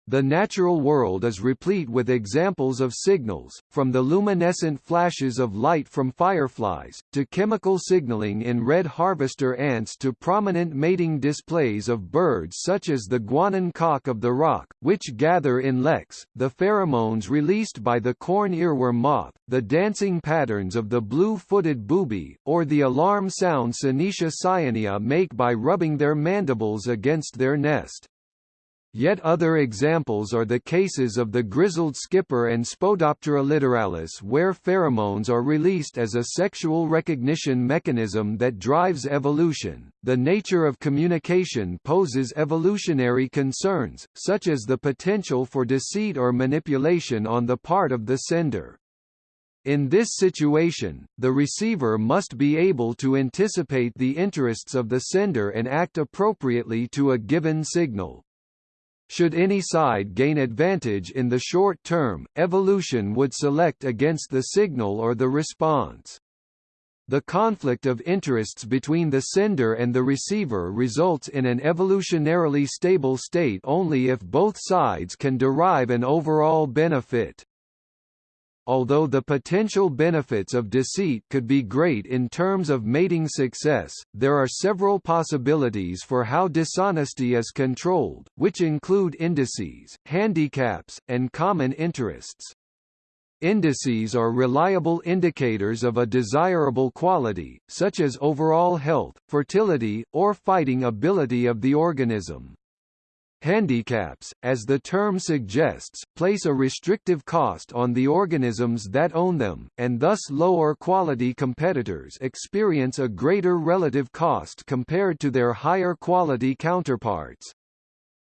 The natural world is replete with examples of signals, from the luminescent flashes of light from fireflies, to chemical signaling in red harvester ants to prominent mating displays of birds such as the Guianan cock of the rock, which gather in leks, the pheromones released by the corn earworm moth, the dancing patterns of the blue-footed booby, or the alarm sound Synoeca cyanea make by rubbing their mandibles against their nest. Yet other examples are the cases of the grizzled skipper and Spodoptera littoralis where pheromones are released as a sexual recognition mechanism that drives evolution. The nature of communication poses evolutionary concerns, such as the potential for deceit or manipulation on the part of the sender. In this situation, the receiver must be able to anticipate the interests of the sender and act appropriately to a given signal. Should any side gain advantage in the short term, evolution would select against the signal or the response. The conflict of interests between the sender and the receiver results in an evolutionarily stable state only if both sides can derive an overall benefit. Although the potential benefits of deceit could be great in terms of mating success, there are several possibilities for how dishonesty is controlled, which include indices, handicaps, and common interests. Indices are reliable indicators of a desirable quality, such as overall health, fertility, or fighting ability of the organism. Handicaps, as the term suggests, place a restrictive cost on the organisms that own them, and thus lower quality competitors experience a greater relative cost compared to their higher quality counterparts.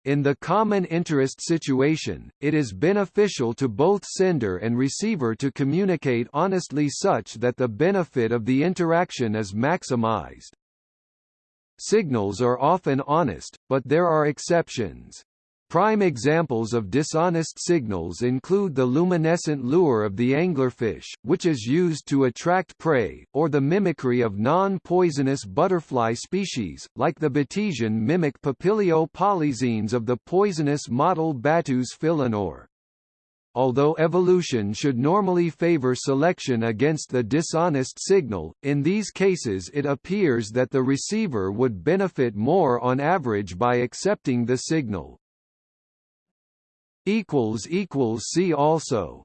In the common interest situation, it is beneficial to both sender and receiver to communicate honestly such that the benefit of the interaction is maximized. Signals are often honest, but there are exceptions. Prime examples of dishonest signals include the luminescent lure of the anglerfish, which is used to attract prey, or the mimicry of non-poisonous butterfly species, like the Batesian mimic Papilio polyxenes of the poisonous model Battus philenor. Although evolution should normally favor selection against the dishonest signal, in these cases it appears that the receiver would benefit more on average by accepting the signal. See also